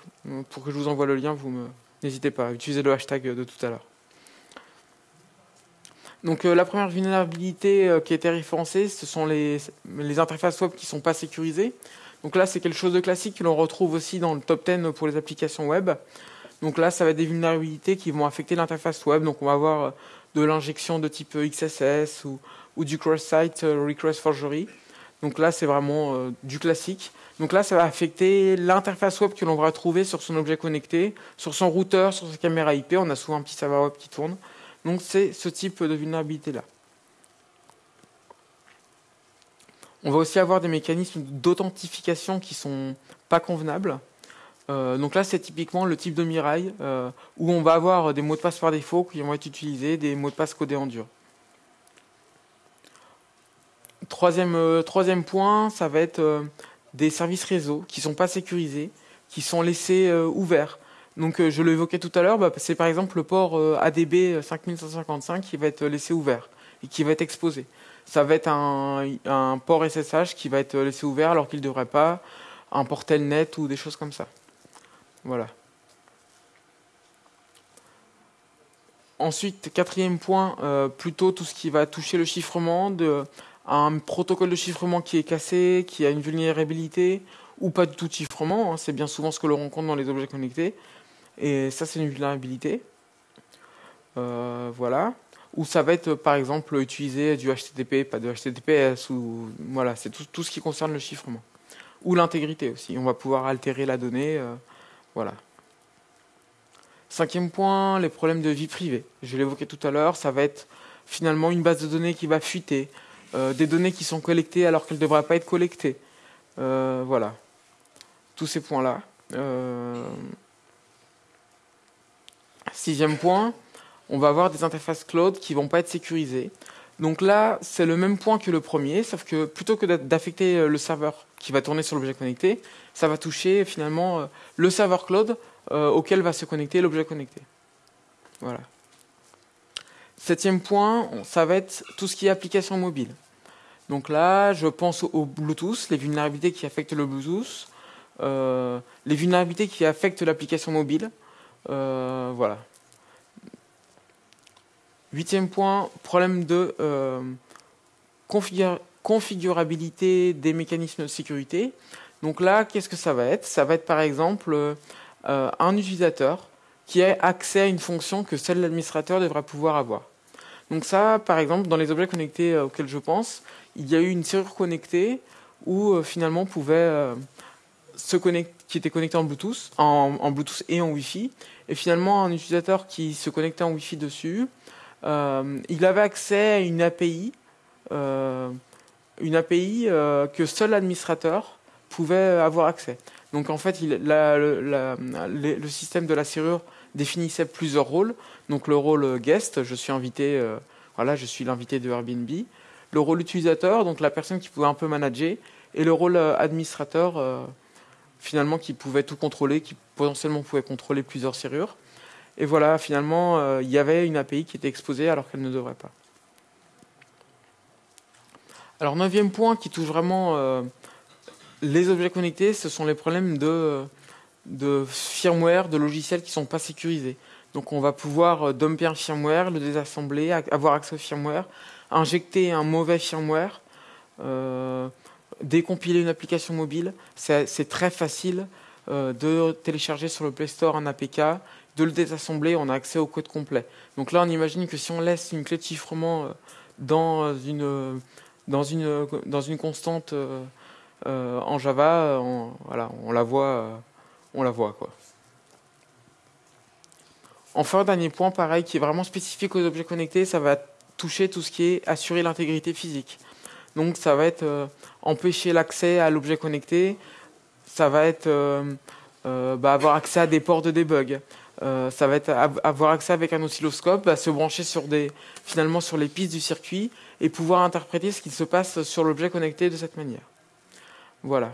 pour que je vous envoie le lien, vous n'hésitez pas à utiliser le hashtag de tout à l'heure. Donc la première vulnérabilité qui a été référencée, ce sont les, interfaces web qui ne sont pas sécurisées. Donc là, c'est quelque chose de classique que l'on retrouve aussi dans le top 10 pour les applications web. Donc là, ça va être des vulnérabilités qui vont affecter l'interface web. Donc on va avoir euh, de l'injection de type XSS ou, du cross-site euh, request forgery. Donc là, c'est vraiment euh, du classique. Donc là, ça va affecter l'interface web que l'on va trouver sur son objet connecté, sur son routeur, sur sa caméra IP. On a souvent un petit serveur web qui tourne. Donc c'est ce type de vulnérabilité-là. On va aussi avoir des mécanismes d'authentification qui sont pas convenables. Euh, donc là, c'est typiquement le type de Mirai euh, où on va avoir des mots de passe par défaut qui vont être utilisés, des mots de passe codés en dur. Troisième, euh, troisième point, ça va être des services réseau qui ne sont pas sécurisés, qui sont laissés ouverts. Donc je l'évoquais tout à l'heure, bah, c'est par exemple le port ADB 5155 qui va être laissé ouvert et qui va être exposé ça va être un, port SSH qui va être laissé ouvert alors qu'il ne devrait pas, un portel net ou des choses comme ça. Voilà. Ensuite, quatrième point, euh, plutôt tout ce qui va toucher le chiffrement, un protocole de chiffrement qui est cassé, qui a une vulnérabilité, ou pas du tout de chiffrement, hein. c'est bien souvent ce que l'on rencontre dans les objets connectés, et ça c'est une vulnérabilité. Euh, voilà ou ça va être par exemple utiliser du HTTP, pas de HTTPS, ou voilà, c'est tout, ce qui concerne le chiffrement. Ou l'intégrité aussi, on va pouvoir altérer la donnée, euh, voilà. Cinquième point, les problèmes de vie privée. Je l'évoquais tout à l'heure, ça va être finalement une base de données qui va fuiter, euh, des données qui sont collectées alors qu'elles ne devraient pas être collectées. Euh, voilà, tous ces points-là. Sixième point, on va avoir des interfaces cloud qui vont pas être sécurisées. Donc là, c'est le même point que le premier, sauf que plutôt que d'affecter euh, le serveur qui va tourner sur l'objet connecté, ça va toucher finalement euh, le serveur cloud euh, auquel va se connecter l'objet connecté. Voilà. Septième point, ça va être tout ce qui est application mobile. Donc là, je pense au Bluetooth, les vulnérabilités qui affectent le Bluetooth, les vulnérabilités qui affectent l'application mobile. voilà. Huitième point, problème de euh, configurabilité des mécanismes de sécurité. Donc là, qu'est-ce que ça va être? Ça va être par exemple euh, un utilisateur qui a accès à une fonction que seul l'administrateur devrait pouvoir avoir. Donc ça, par exemple, dans les objets connectés euh, auxquels je pense, il y a eu une serrure connectée où finalement pouvait se connecter, qui était connecté en Bluetooth, en, Bluetooth et en Wi-Fi, et finalement un utilisateur qui se connectait en Wi-Fi dessus il avait accès à une API, euh, une API euh, que seul l'administrateur pouvait avoir accès. Donc en fait, le système de la serrure définissait plusieurs rôles. Donc le rôle guest, je suis invité, voilà, je suis l'invité de Airbnb. Le rôle utilisateur, donc la personne qui pouvait un peu manager, et le rôle administrateur, finalement qui pouvait tout contrôler, qui potentiellement pouvait contrôler plusieurs serrures. Et voilà, finalement, euh, il y avait une API qui était exposée alors qu'elle ne devrait pas. Alors, neuvième point qui touche vraiment euh, les objets connectés, ce sont les problèmes de, firmware, de logiciels qui ne sont pas sécurisés. Donc, on va pouvoir euh, dumper un firmware, le désassembler, avoir accès au firmware, injecter un mauvais firmware. décompiler une application mobile, c'est très facile de télécharger sur le Play Store un APK, de le désassembler, on a accès au code complet. Donc là, on imagine que si on laisse une clé de chiffrement dans une, dans une, dans une constante en Java, on, voilà, on la voit, on la voit quoi. Enfin, dernier point, pareil, qui est vraiment spécifique aux objets connectés, ça va toucher tout ce qui est assurer l'intégrité physique. Donc ça va être euh, empêcher l'accès à l'objet connecté, ça va être euh, euh, bah, avoir accès à des ports de debug, ça va être avoir accès avec un oscilloscope, bah, se brancher sur des, finalement sur les pistes du circuit et pouvoir interpréter ce qui se passe sur l'objet connecté de cette manière. Voilà.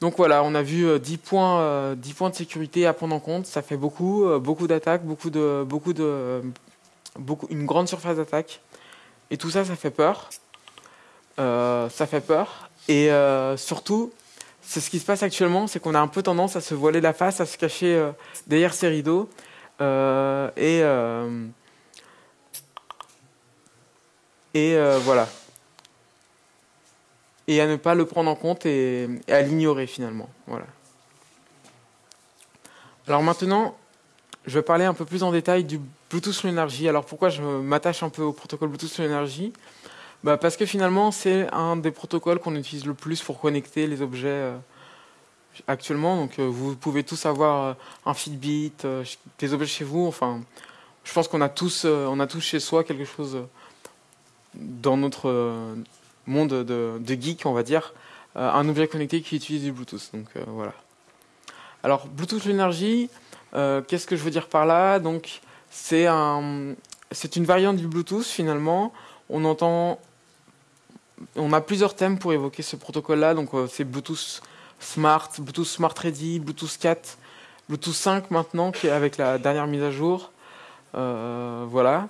Donc voilà, on a vu 10 euh, points, euh, points de sécurité à prendre en compte. Ça fait beaucoup, euh, beaucoup d'attaques, beaucoup de, beaucoup de, beaucoup, une grande surface d'attaque. Et tout ça, ça fait peur. ça fait peur. Et surtout, c'est ce qui se passe actuellement, c'est qu'on a un peu tendance à se voiler la face, à se cacher derrière ces rideaux. et et voilà et à ne pas le prendre en compte et, à l'ignorer finalement. Voilà. Alors maintenant, je vais parler un peu plus en détail du Bluetooth Low Energy. Alors pourquoi je m'attache un peu au protocole Bluetooth Low Energy? Bah Parce que finalement, c'est un des protocoles qu'on utilise le plus pour connecter les objets euh, actuellement. Donc euh, vous pouvez tous avoir euh, un Fitbit, des objets chez vous. Enfin, je pense qu'on a tous, a tous chez soi quelque chose dans notre monde de, geek, on va dire, un objet connecté qui utilise du Bluetooth. Donc voilà. Alors Bluetooth l'énergie, euh, qu'est-ce que je veux dire par là? Donc c'est un, une variante du Bluetooth finalement. On entend, on a plusieurs thèmes pour évoquer ce protocole-là. Donc c'est Bluetooth Smart, Bluetooth Smart Ready, Bluetooth 4, Bluetooth 5 maintenant, avec la dernière mise à jour. voilà.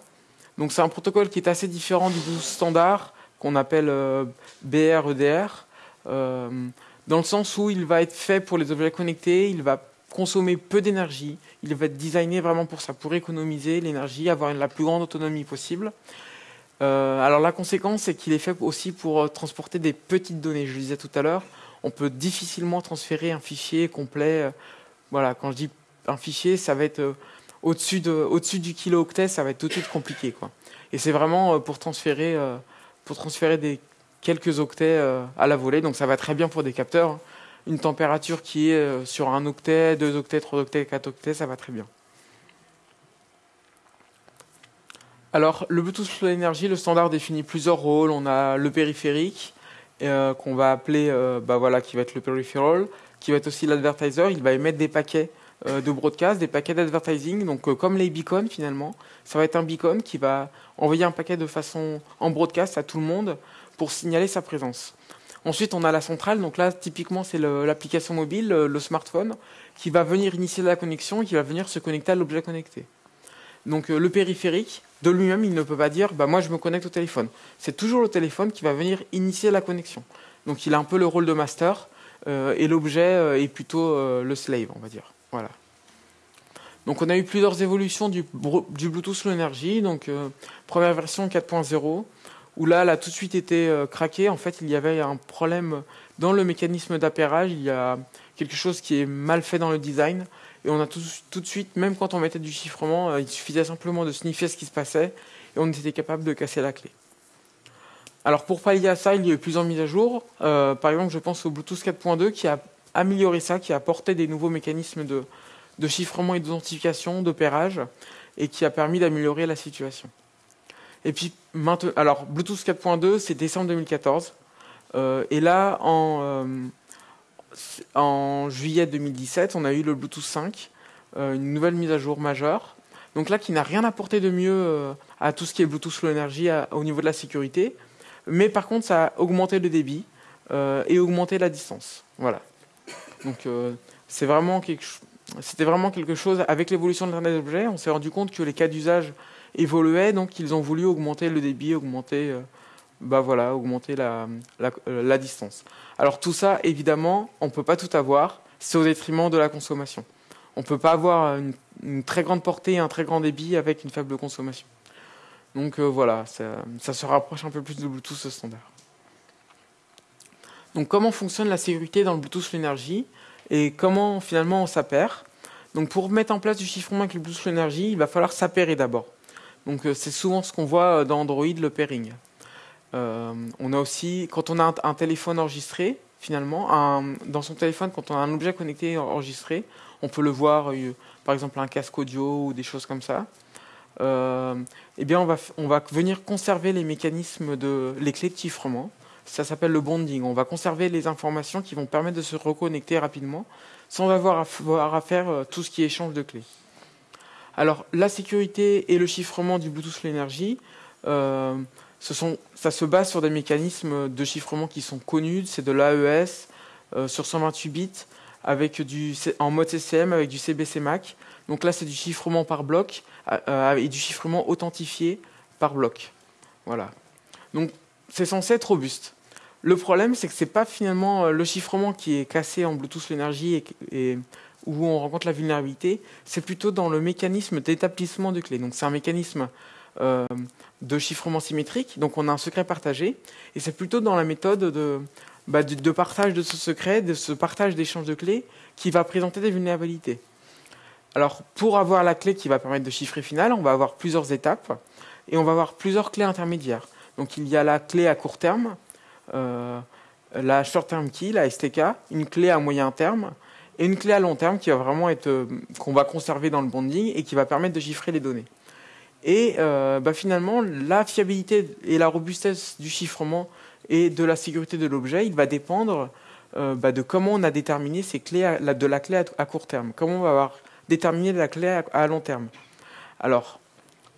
Donc c'est un protocole qui est assez différent du Bluetooth standard qu'on appelle euh, BR-EDR, euh, dans le sens où il va être fait pour les objets connectés, il va consommer peu d'énergie, il va être designé vraiment pour ça, pour économiser l'énergie, avoir la plus grande autonomie possible. Euh, alors la conséquence, c'est qu'il est fait aussi pour transporter des petites données. Je le disais tout à l'heure, on peut difficilement transférer un fichier complet. voilà, quand je dis un fichier, ça va être au-dessus de, au-dessus du kilo-octet, ça va être tout de suite compliqué, quoi. Et c'est vraiment pour transférer pour transférer des quelques octets euh, à la volée. Donc ça va très bien pour des capteurs. Une température qui est euh, sur un octet, deux octets, trois octets, quatre octets, ça va très bien. Alors, le Bluetooth Low Energy, le standard définit plusieurs rôles. On a le périphérique, euh, qu'on va appeler, bah voilà, qui va être le peripheral, qui va être aussi l'advertiser. Il va émettre des paquets de broadcast, des paquets d'advertising, donc comme les beacons finalement. Ça va être un beacon qui va envoyer un paquet de façon en broadcast à tout le monde pour signaler sa présence. Ensuite, on a la centrale. Donc là, typiquement, c'est l'application mobile, le, smartphone, qui va venir initier la connexion et qui va venir se connecter à l'objet connecté. Donc euh, le périphérique, de lui-même, il ne peut pas dire bah, moi je me connecte au téléphone. C'est toujours le téléphone qui va venir initier la connexion. Donc il a un peu le rôle de master euh, et l'objet euh, est plutôt le slave, on va dire. Voilà. Donc on a eu plusieurs évolutions du, Bluetooth Low Energy. Donc première version 4.0 où là, elle a tout de suite été craquée. En fait, il y avait un problème dans le mécanisme d'appairage. Il y a quelque chose qui est mal fait dans le design. Et on a tout, de suite, même quand on mettait du chiffrement, euh, il suffisait simplement de sniffer ce qui se passait et on était capable de casser la clé. Alors pour pallier à ça, il y a eu plusieurs mises à jour. par exemple, je pense au Bluetooth 4.2 qui a amélioré ça, qui a apporté des nouveaux mécanismes de, de chiffrement et d'identification, d'opérage, et qui a permis d'améliorer la situation. Et puis, maintenant, alors, Bluetooth 4.2, c'est décembre 2014. Euh, et là, en, euh, en, juillet 2017, on a eu le Bluetooth 5, euh, une nouvelle mise à jour majeure. Donc là, qui n'a rien apporté de mieux à tout ce qui est Bluetooth Low Energy au niveau de la sécurité. Mais par contre, ça a augmenté le débit et augmenté la distance. Voilà. Donc, c'était vraiment quelque chose, avec l'évolution de l'Internet des objets, on s'est rendu compte que les cas d'usage évoluaient, donc ils ont voulu augmenter le débit, augmenter, euh, bah voilà, augmenter la, euh, la, distance. Alors tout ça, évidemment, on ne peut pas tout avoir, c'est au détriment de la consommation. On ne peut pas avoir une, très grande portée et un très grand débit avec une faible consommation. Donc euh, voilà, ça, se rapproche un peu plus de Bluetooth standard. Donc comment fonctionne la sécurité dans le Bluetooth Energy et comment finalement on s'appare. Donc pour mettre en place du chiffrement avec le Bluetooth Energy, il va falloir s'appairer d'abord. Donc euh, c'est souvent ce qu'on voit dans Android, le pairing. Euh, on a aussi, quand on a un, téléphone enregistré, finalement, dans son téléphone, quand on a un objet connecté enregistré, on peut le voir, euh, par exemple un casque audio ou des choses comme ça. eh bien, on va, venir conserver les mécanismes de les clés de chiffrement ça s'appelle le bonding. On va conserver les informations qui vont permettre de se reconnecter rapidement sans avoir à, faire euh, tout ce qui échange de clés. Alors, la sécurité et le chiffrement du Bluetooth l'énergie, euh, ça se base sur des mécanismes de chiffrement qui sont connus. C'est de l'AES euh, sur 128 bits avec en mode CCM avec du CBC MAC. Donc là, c'est du chiffrement par bloc et du chiffrement authentifié par bloc. Voilà. Donc, c'est censé être robuste. Le problème, c'est que ce n'est pas finalement euh, le chiffrement qui est cassé en Bluetooth l'énergie et, où on rencontre la vulnérabilité, c'est plutôt dans le mécanisme d'établissement de clés. Donc c'est un mécanisme euh, de chiffrement symétrique, donc on a un secret partagé, et c'est plutôt dans la méthode bah, de, de, partage de ce secret, de ce partage d'échange de clés, qui va présenter des vulnérabilités. Alors pour avoir la clé qui va permettre de chiffrer final, on va avoir plusieurs étapes, et on va avoir plusieurs clés intermédiaires. Donc il y a la clé à court terme, euh, la short-term key, la STK, une clé à moyen terme et une clé à long terme qui va vraiment être euh, qu'on va conserver dans le bonding et qui va permettre de chiffrer les données. Et euh, bah, finalement, la fiabilité et la robustesse du chiffrement et de la sécurité de l'objet, il va dépendre bah, de comment on a déterminé ces clés de la clé à, court terme, comment on va avoir déterminé la clé à long terme. Alors,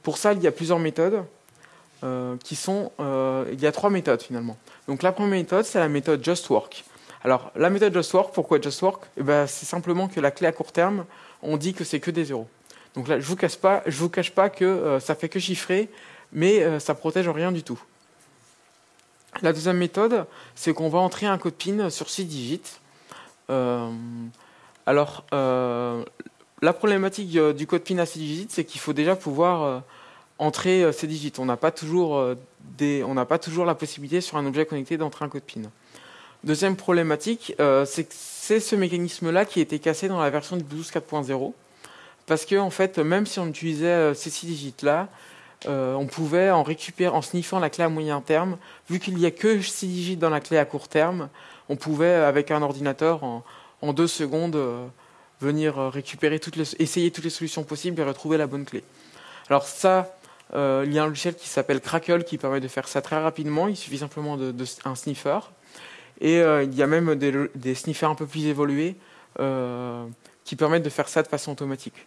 pour ça, il y a plusieurs méthodes. Euh. Euh, il y a trois méthodes finalement. Donc la première méthode, c'est la méthode Just Work. Alors la méthode Just Work, pourquoi Just Work? Eh ben, C'est simplement que la clé à court terme, on dit que c'est que des zéros. Donc là, je vous cache pas, vous cache pas que euh, ça fait que chiffrer, mais ça protège rien du tout. La deuxième méthode, c'est qu'on va entrer un code PIN sur 6 digits. alors, la problématique du code PIN à 6 digits, c'est qu'il faut déjà pouvoir entrer euh, ces digits. On n'a pas, toujours, euh, la possibilité sur un objet connecté d'entrer un code PIN. Deuxième problématique, euh, c'est que c'est ce mécanisme-là qui a été cassé dans la version du Bluetooth 4.0. Parce que, en fait, même si on utilisait ces six digits-là, on pouvait en en sniffant la clé à moyen terme, vu qu'il n'y a que six digits dans la clé à court terme, on pouvait, avec un ordinateur, en, deux secondes, venir récupérer toutes les, essayer toutes les solutions possibles et retrouver la bonne clé. Alors ça, euh, il y a un logiciel qui s'appelle Crackle qui permet de faire ça très rapidement. Il suffit simplement de, un sniffer. Et euh, il y a même des, sniffers un peu plus évolués euh, qui permettent de faire ça de façon automatique.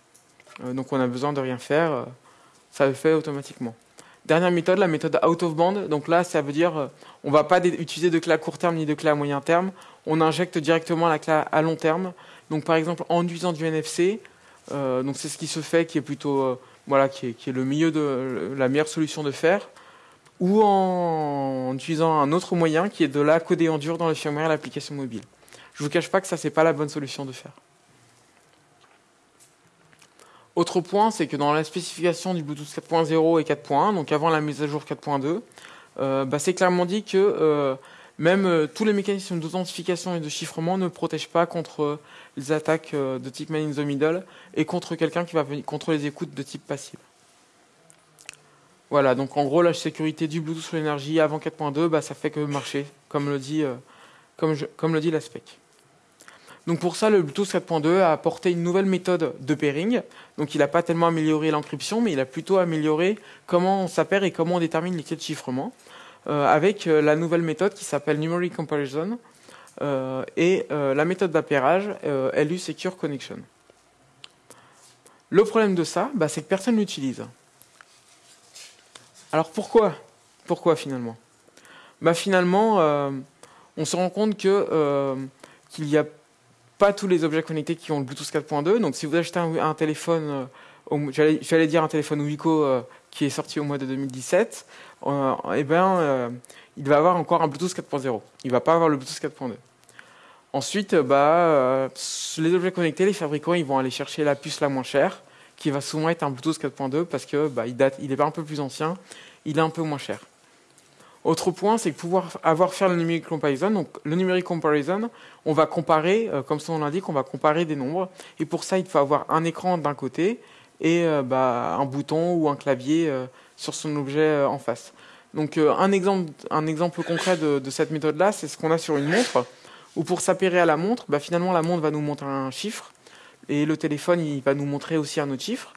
Donc on a besoin de rien faire, ça le fait automatiquement. Dernière méthode, la méthode out of band. Donc là, ça veut dire on ne va pas utiliser de clé à court terme ni de clé à moyen terme. On injecte directement la clé à long terme. Donc par exemple en utilisant du NFC. donc c'est ce qui se fait, qui est plutôt voilà, qui est, le milieu de la meilleure solution de faire, ou en, utilisant un autre moyen qui est de la coder en dur dans le firmware et l'application mobile. Je vous cache pas que ça, n'est pas la bonne solution de faire. Autre point, c'est que dans la spécification du Bluetooth 4.0 et 4.1, donc avant la mise à jour 4.2, euh, bah, c'est clairement dit que euh, même euh, tous les mécanismes d'authentification et de chiffrement ne protègent pas contre les attaques de type man in the middle et contre quelqu'un qui va venir contre les écoutes de type passive. Voilà, donc en gros la sécurité du Bluetooth sur l'énergie avant 4.2, bah, ça fait que marcher, comme le dit, comme, comme le dit la spec. Donc pour ça, le Bluetooth 4.2 a apporté une nouvelle méthode de pairing. Donc il n'a pas tellement amélioré l'encryption, mais il a plutôt amélioré comment on s'appelle et comment on détermine les clés de chiffrement. Euh, avec euh, la nouvelle méthode qui s'appelle Numeric Comparison euh, et la méthode d'appairage LU Secure Connection. Le problème de ça, bah, c'est que personne ne l'utilise. Alors pourquoi? Pourquoi finalement? Bah, Finalement, on se rend compte que qu'il n'y a pas tous les objets connectés qui ont le Bluetooth 4.2. Donc si vous achetez un, téléphone, j'allais dire un téléphone Wico qui est sorti au mois de 2017, euh, eh ben, euh, il va avoir encore un Bluetooth 4.0. Il ne va pas avoir le Bluetooth 4.2. Ensuite, euh, bah, les objets connectés, les fabricants, ils vont aller chercher la puce la moins chère, qui va souvent être un Bluetooth 4.2 parce que bah, est un peu plus ancien, il est un peu moins cher. Autre point, c'est que pouvoir avoir faire le numeric comparison. Donc, le numeric comparison, on va comparer, euh, comme son nom l'indique, on va comparer des nombres. Et pour ça, il faut avoir un écran d'un côté et euh, bah, un bouton ou un clavier euh, sur son objet en face. Donc, un exemple, concret de, cette méthode-là, c'est ce qu'on a sur une montre. Où pour s'appairer à la montre, bah, finalement, la montre va nous montrer un chiffre et le téléphone, il va nous montrer aussi un autre chiffre.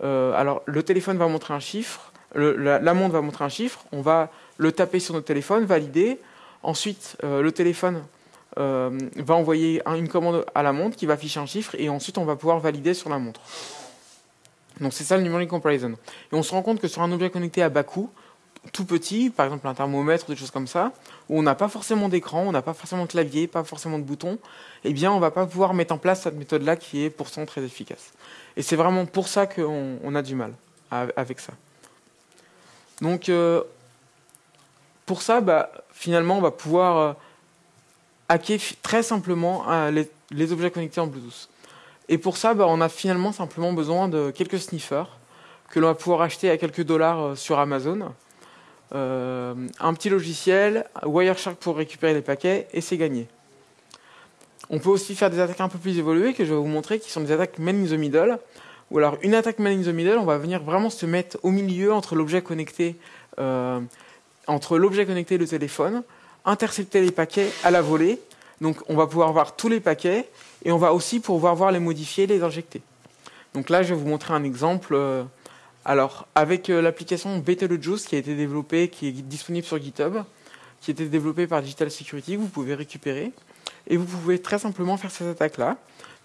alors, le téléphone va montrer un chiffre, la montre va montrer un chiffre. On va le taper sur notre téléphone, valider. Ensuite, euh, le téléphone euh, va envoyer une commande à la montre qui va afficher un chiffre et ensuite on va pouvoir valider sur la montre. Donc c'est ça le numeric comparison. Et on se rend compte que sur un objet connecté à bas coût, tout petit, par exemple un thermomètre ou des choses comme ça, où on n'a pas forcément d'écran, on n'a pas forcément de clavier, pas forcément de bouton, eh bien on va pas pouvoir mettre en place cette méthode-là qui est pourtant très efficace. Et c'est vraiment pour ça qu'on a du mal avec ça. Donc euh, pour ça, bah, finalement, on va pouvoir euh, hacker très simplement euh, les, objets connectés en Bluetooth. Et pour ça, bah, on a finalement simplement besoin de quelques sniffers que l'on va pouvoir acheter à quelques dollars euh, sur Amazon. un petit logiciel, Wireshark pour récupérer les paquets, et c'est gagné. On peut aussi faire des attaques un peu plus évoluées que je vais vous montrer, qui sont des attaques man in the middle. Ou alors une attaque man in the middle, on va venir vraiment se mettre au milieu entre l'objet connecté entre l'objet connecté et le téléphone, intercepter les paquets à la volée. Donc on va pouvoir voir tous les paquets et on va aussi pouvoir voir les modifier, les injecter. Donc là, je vais vous montrer un exemple. Euh, alors, avec euh, l'application Betelgeuse qui a été développée, qui est disponible sur GitHub, qui a été développée par Digital Security, vous pouvez récupérer. Et vous pouvez très simplement faire cette attaque-là.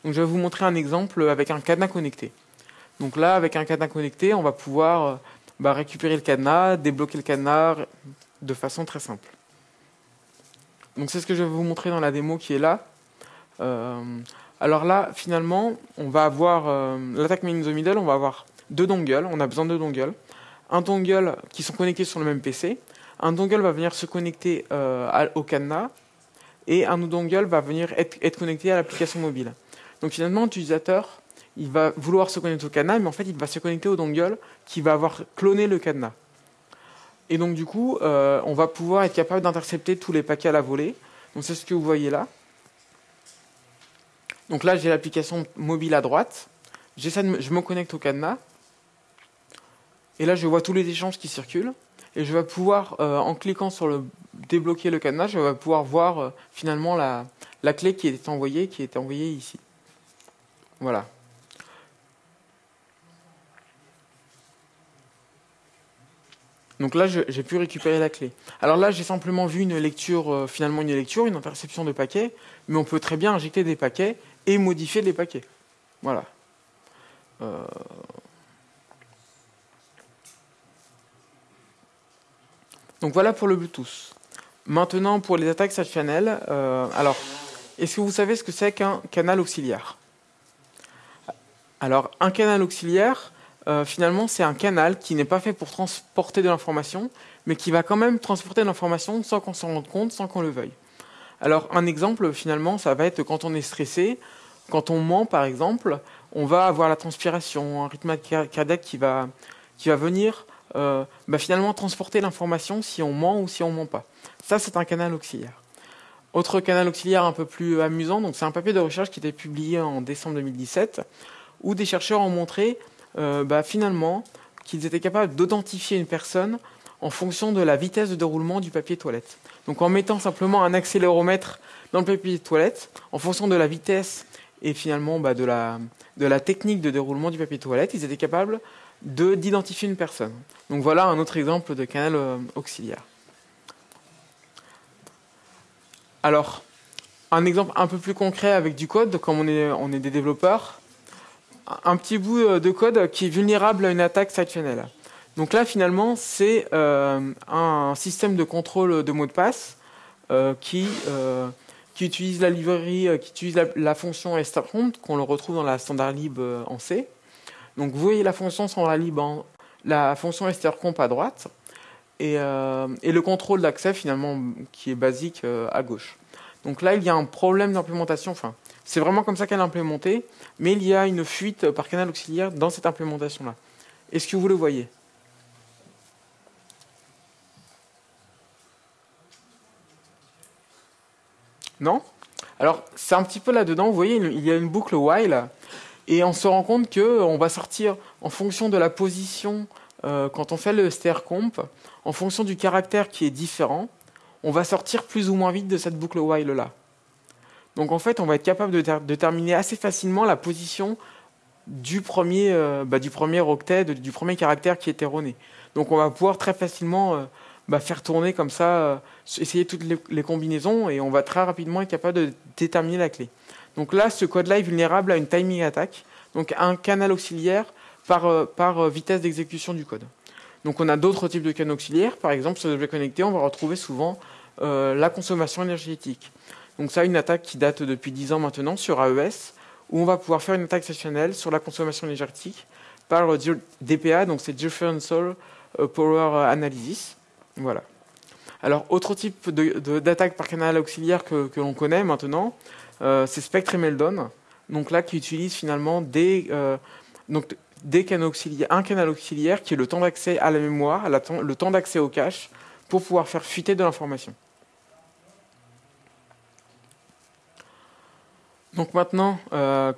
Donc je vais vous montrer un exemple avec un cadenas connecté. Donc là, avec un cadenas connecté, on va pouvoir euh, bah, récupérer le cadenas, débloquer le cadenas de façon très simple. Donc c'est ce que je vais vous montrer dans la démo qui est là. Euh, alors là, finalement, on va avoir euh, l'attaque in the middle, on va avoir deux dongles, on a besoin de deux dongles. Un dongle qui sont connectés sur le même PC, un dongle va venir se connecter euh, au cadenas, et un autre dongle va venir être, être connecté à l'application mobile. Donc finalement, l'utilisateur il va vouloir se connecter au cadenas, mais en fait, il va se connecter au dongle qui va avoir cloné le cadenas. Et donc, du coup, euh, on va pouvoir être capable d'intercepter tous les paquets à la volée. Donc, c'est ce que vous voyez là. Donc là, j'ai l'application mobile à droite. De je me connecte au cadenas. Et là, je vois tous les échanges qui circulent. Et je vais pouvoir, euh, en cliquant sur le débloquer le cadenas, je vais pouvoir voir euh, finalement la, la clé qui est envoyée, qui est envoyée ici. Voilà. Donc là, j'ai pu récupérer la clé. Alors là, j'ai simplement vu une lecture, euh, finalement une lecture, une interception de paquets, mais on peut très bien injecter des paquets et modifier les paquets. Voilà. Euh, donc voilà pour le Bluetooth. Maintenant, pour les attaques side channel, euh, alors, est-ce que vous savez ce que c'est qu'un canal auxiliaire? Alors, un canal auxiliaire, euh, finalement, c'est un canal qui n'est pas fait pour transporter de l'information, mais qui va quand même transporter de l'information sans qu'on s'en rende compte, sans qu'on le veuille. Alors, un exemple, finalement, ça va être quand on est stressé, quand on ment, par exemple, on va avoir la transpiration, un rythme cardiaque qui va, qui va venir euh, bah, finalement transporter l'information si on ment ou si on ment pas. Ça, c'est un canal auxiliaire. Autre canal auxiliaire un peu plus amusant, donc c'est un papier de recherche qui était publié en décembre 2017, où des chercheurs ont montré euh, bah, finalement, qu'ils étaient capables d'identifier une personne en fonction de la vitesse de déroulement du papier toilette. Donc en mettant simplement un accéléromètre dans le papier toilette, en fonction de la vitesse et finalement bah, de, la, technique de déroulement du papier toilette, ils étaient capables d'identifier une personne. Donc voilà un autre exemple de canal euh, auxiliaire. Alors, un exemple un peu plus concret avec du code, comme on est, on est des développeurs, un petit bout euh, de code qui est vulnérable à une attaque channel. Donc là, finalement, c'est euh, un système de contrôle de mot de passe euh, qui, utilise la librairie, qui utilise la, fonction strcomp qu'on le retrouve dans la standard lib en C. Donc vous voyez la fonction standard lib en, la fonction strcomp à droite et, le contrôle d'accès finalement qui est basique à gauche. Donc là, il y a un problème d'implémentation. C'est vraiment comme ça qu'elle est implémentée, mais il y a une fuite par canal auxiliaire dans cette implémentation-là. Est-ce que vous le voyez? Non? Alors, c'est un petit peu là-dedans, vous voyez, il y a une boucle while, et on se rend compte qu'on euh, va sortir en fonction de la position, euh, quand on fait le str comp, en fonction du caractère qui est différent, on va sortir plus ou moins vite de cette boucle while-là. Donc en fait, on va être capable de déterminer assez facilement la position du premier, euh, bah, du premier octet, du premier caractère qui est erroné. Donc on va pouvoir très facilement euh, bah, faire tourner comme ça, euh, essayer toutes les, combinaisons et on va très rapidement être capable de déterminer la clé. Donc là, ce code-là est vulnérable à une timing attack, donc un canal auxiliaire par, par vitesse d'exécution du code. Donc on a d'autres types de canaux auxiliaires, par exemple sur les objets connectés, on va retrouver souvent la consommation énergétique. Donc ça, une attaque qui date depuis 10 ans maintenant sur AES, où on va pouvoir faire une attaque sessionnelle sur la consommation énergétique par DPA, donc c'est Differential euh, Power Analysis. Voilà. Alors, autre type d'attaque par canal auxiliaire que, l'on connaît maintenant, euh, c'est Spectre et Meldon. Donc là, qui utilise finalement euh, un canal auxiliaire qui est le temps d'accès à la mémoire, le temps d'accès au cache, pour pouvoir faire fuiter de l'information. Donc maintenant, euh,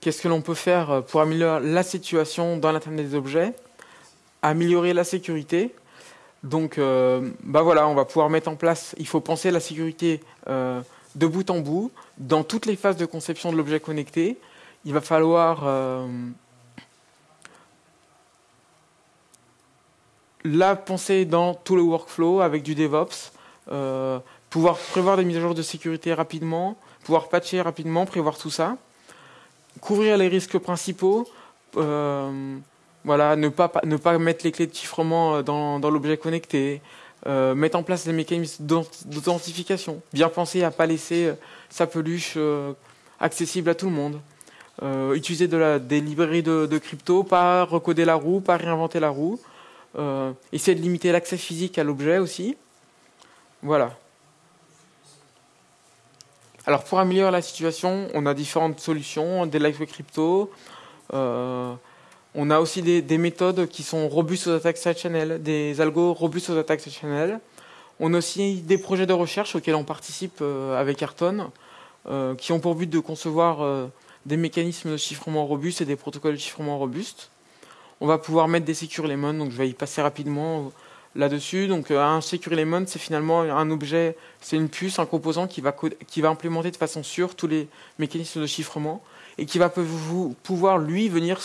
qu'est-ce que l'on peut faire pour améliorer la situation dans l'Internet des objets Améliorer la sécurité? Donc, euh, bah voilà, on va pouvoir mettre en place, il faut penser la sécurité euh, de bout en bout, dans toutes les phases de conception de l'objet connecté. Il va falloir la penser dans tout le workflow avec du DevOps, pouvoir prévoir des mises à jour de sécurité rapidement, pouvoir patcher rapidement, prévoir tout ça, couvrir les risques principaux, euh, voilà, ne pas, ne pas mettre les clés de chiffrement euh, dans, dans l'objet connecté, euh, mettre en place des mécanismes d'authentification, bien penser à ne pas laisser sa peluche accessible à tout le monde, utiliser des librairies de, de, crypto, pas recoder la roue, pas réinventer la roue, essayer de limiter l'accès physique à l'objet aussi. Voilà. Alors pour améliorer la situation, on a différentes solutions, des lightweight crypto. Euh, on a aussi des, méthodes qui sont robustes aux attaques side channel, des algos robustes aux attaques side channel. On a aussi des projets de recherche auxquels on participe euh, avec Ayrton, euh, qui ont pour but de concevoir des mécanismes de chiffrement robustes et des protocoles de chiffrement robustes. On va pouvoir mettre des secure lemon, donc je vais y passer rapidement là-dessus. Donc euh, un Secure Element, c'est finalement un objet, c'est une puce, un composant qui va, qui va implémenter de façon sûre tous les mécanismes de chiffrement et qui va pouvoir, lui, venir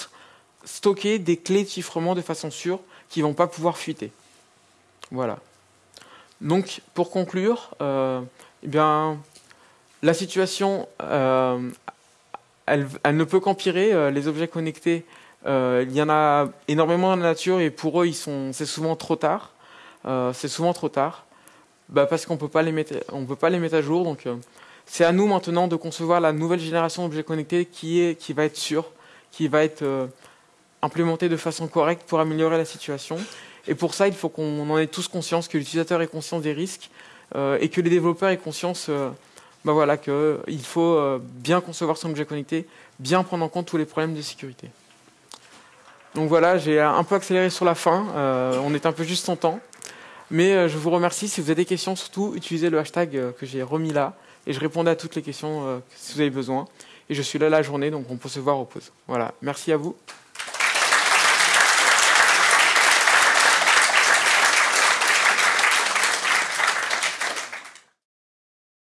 stocker des clés de chiffrement de façon sûre qui ne vont pas pouvoir fuiter. Voilà. Donc, pour conclure, euh, eh bien, la situation, euh, elle, elle, ne peut qu'empirer. les objets connectés, il y en a énormément dans la nature et pour eux, c'est souvent trop tard. Euh, c'est souvent trop tard, bah, parce qu'on ne peut pas les mettre à jour. Donc, euh, c'est à nous maintenant de concevoir la nouvelle génération d'objets connectés qui, est, qui va être sûre, qui va être euh, implémentée de façon correcte pour améliorer la situation. Et pour ça, il faut qu'on en ait tous conscience, que l'utilisateur ait conscience des risques et que les développeurs aient conscience bah qu'il faut bien concevoir son objet connecté, bien prendre en compte tous les problèmes de sécurité. Donc voilà, j'ai un peu accéléré sur la fin, on est un peu juste en temps. Mais euh, je vous remercie. Si vous avez des questions, surtout utilisez le hashtag euh, que j'ai remis là. Et je répondrai à toutes les questions euh, si vous avez besoin. Et je suis là la journée, donc on peut se voir aux pauses. Voilà. Merci à vous.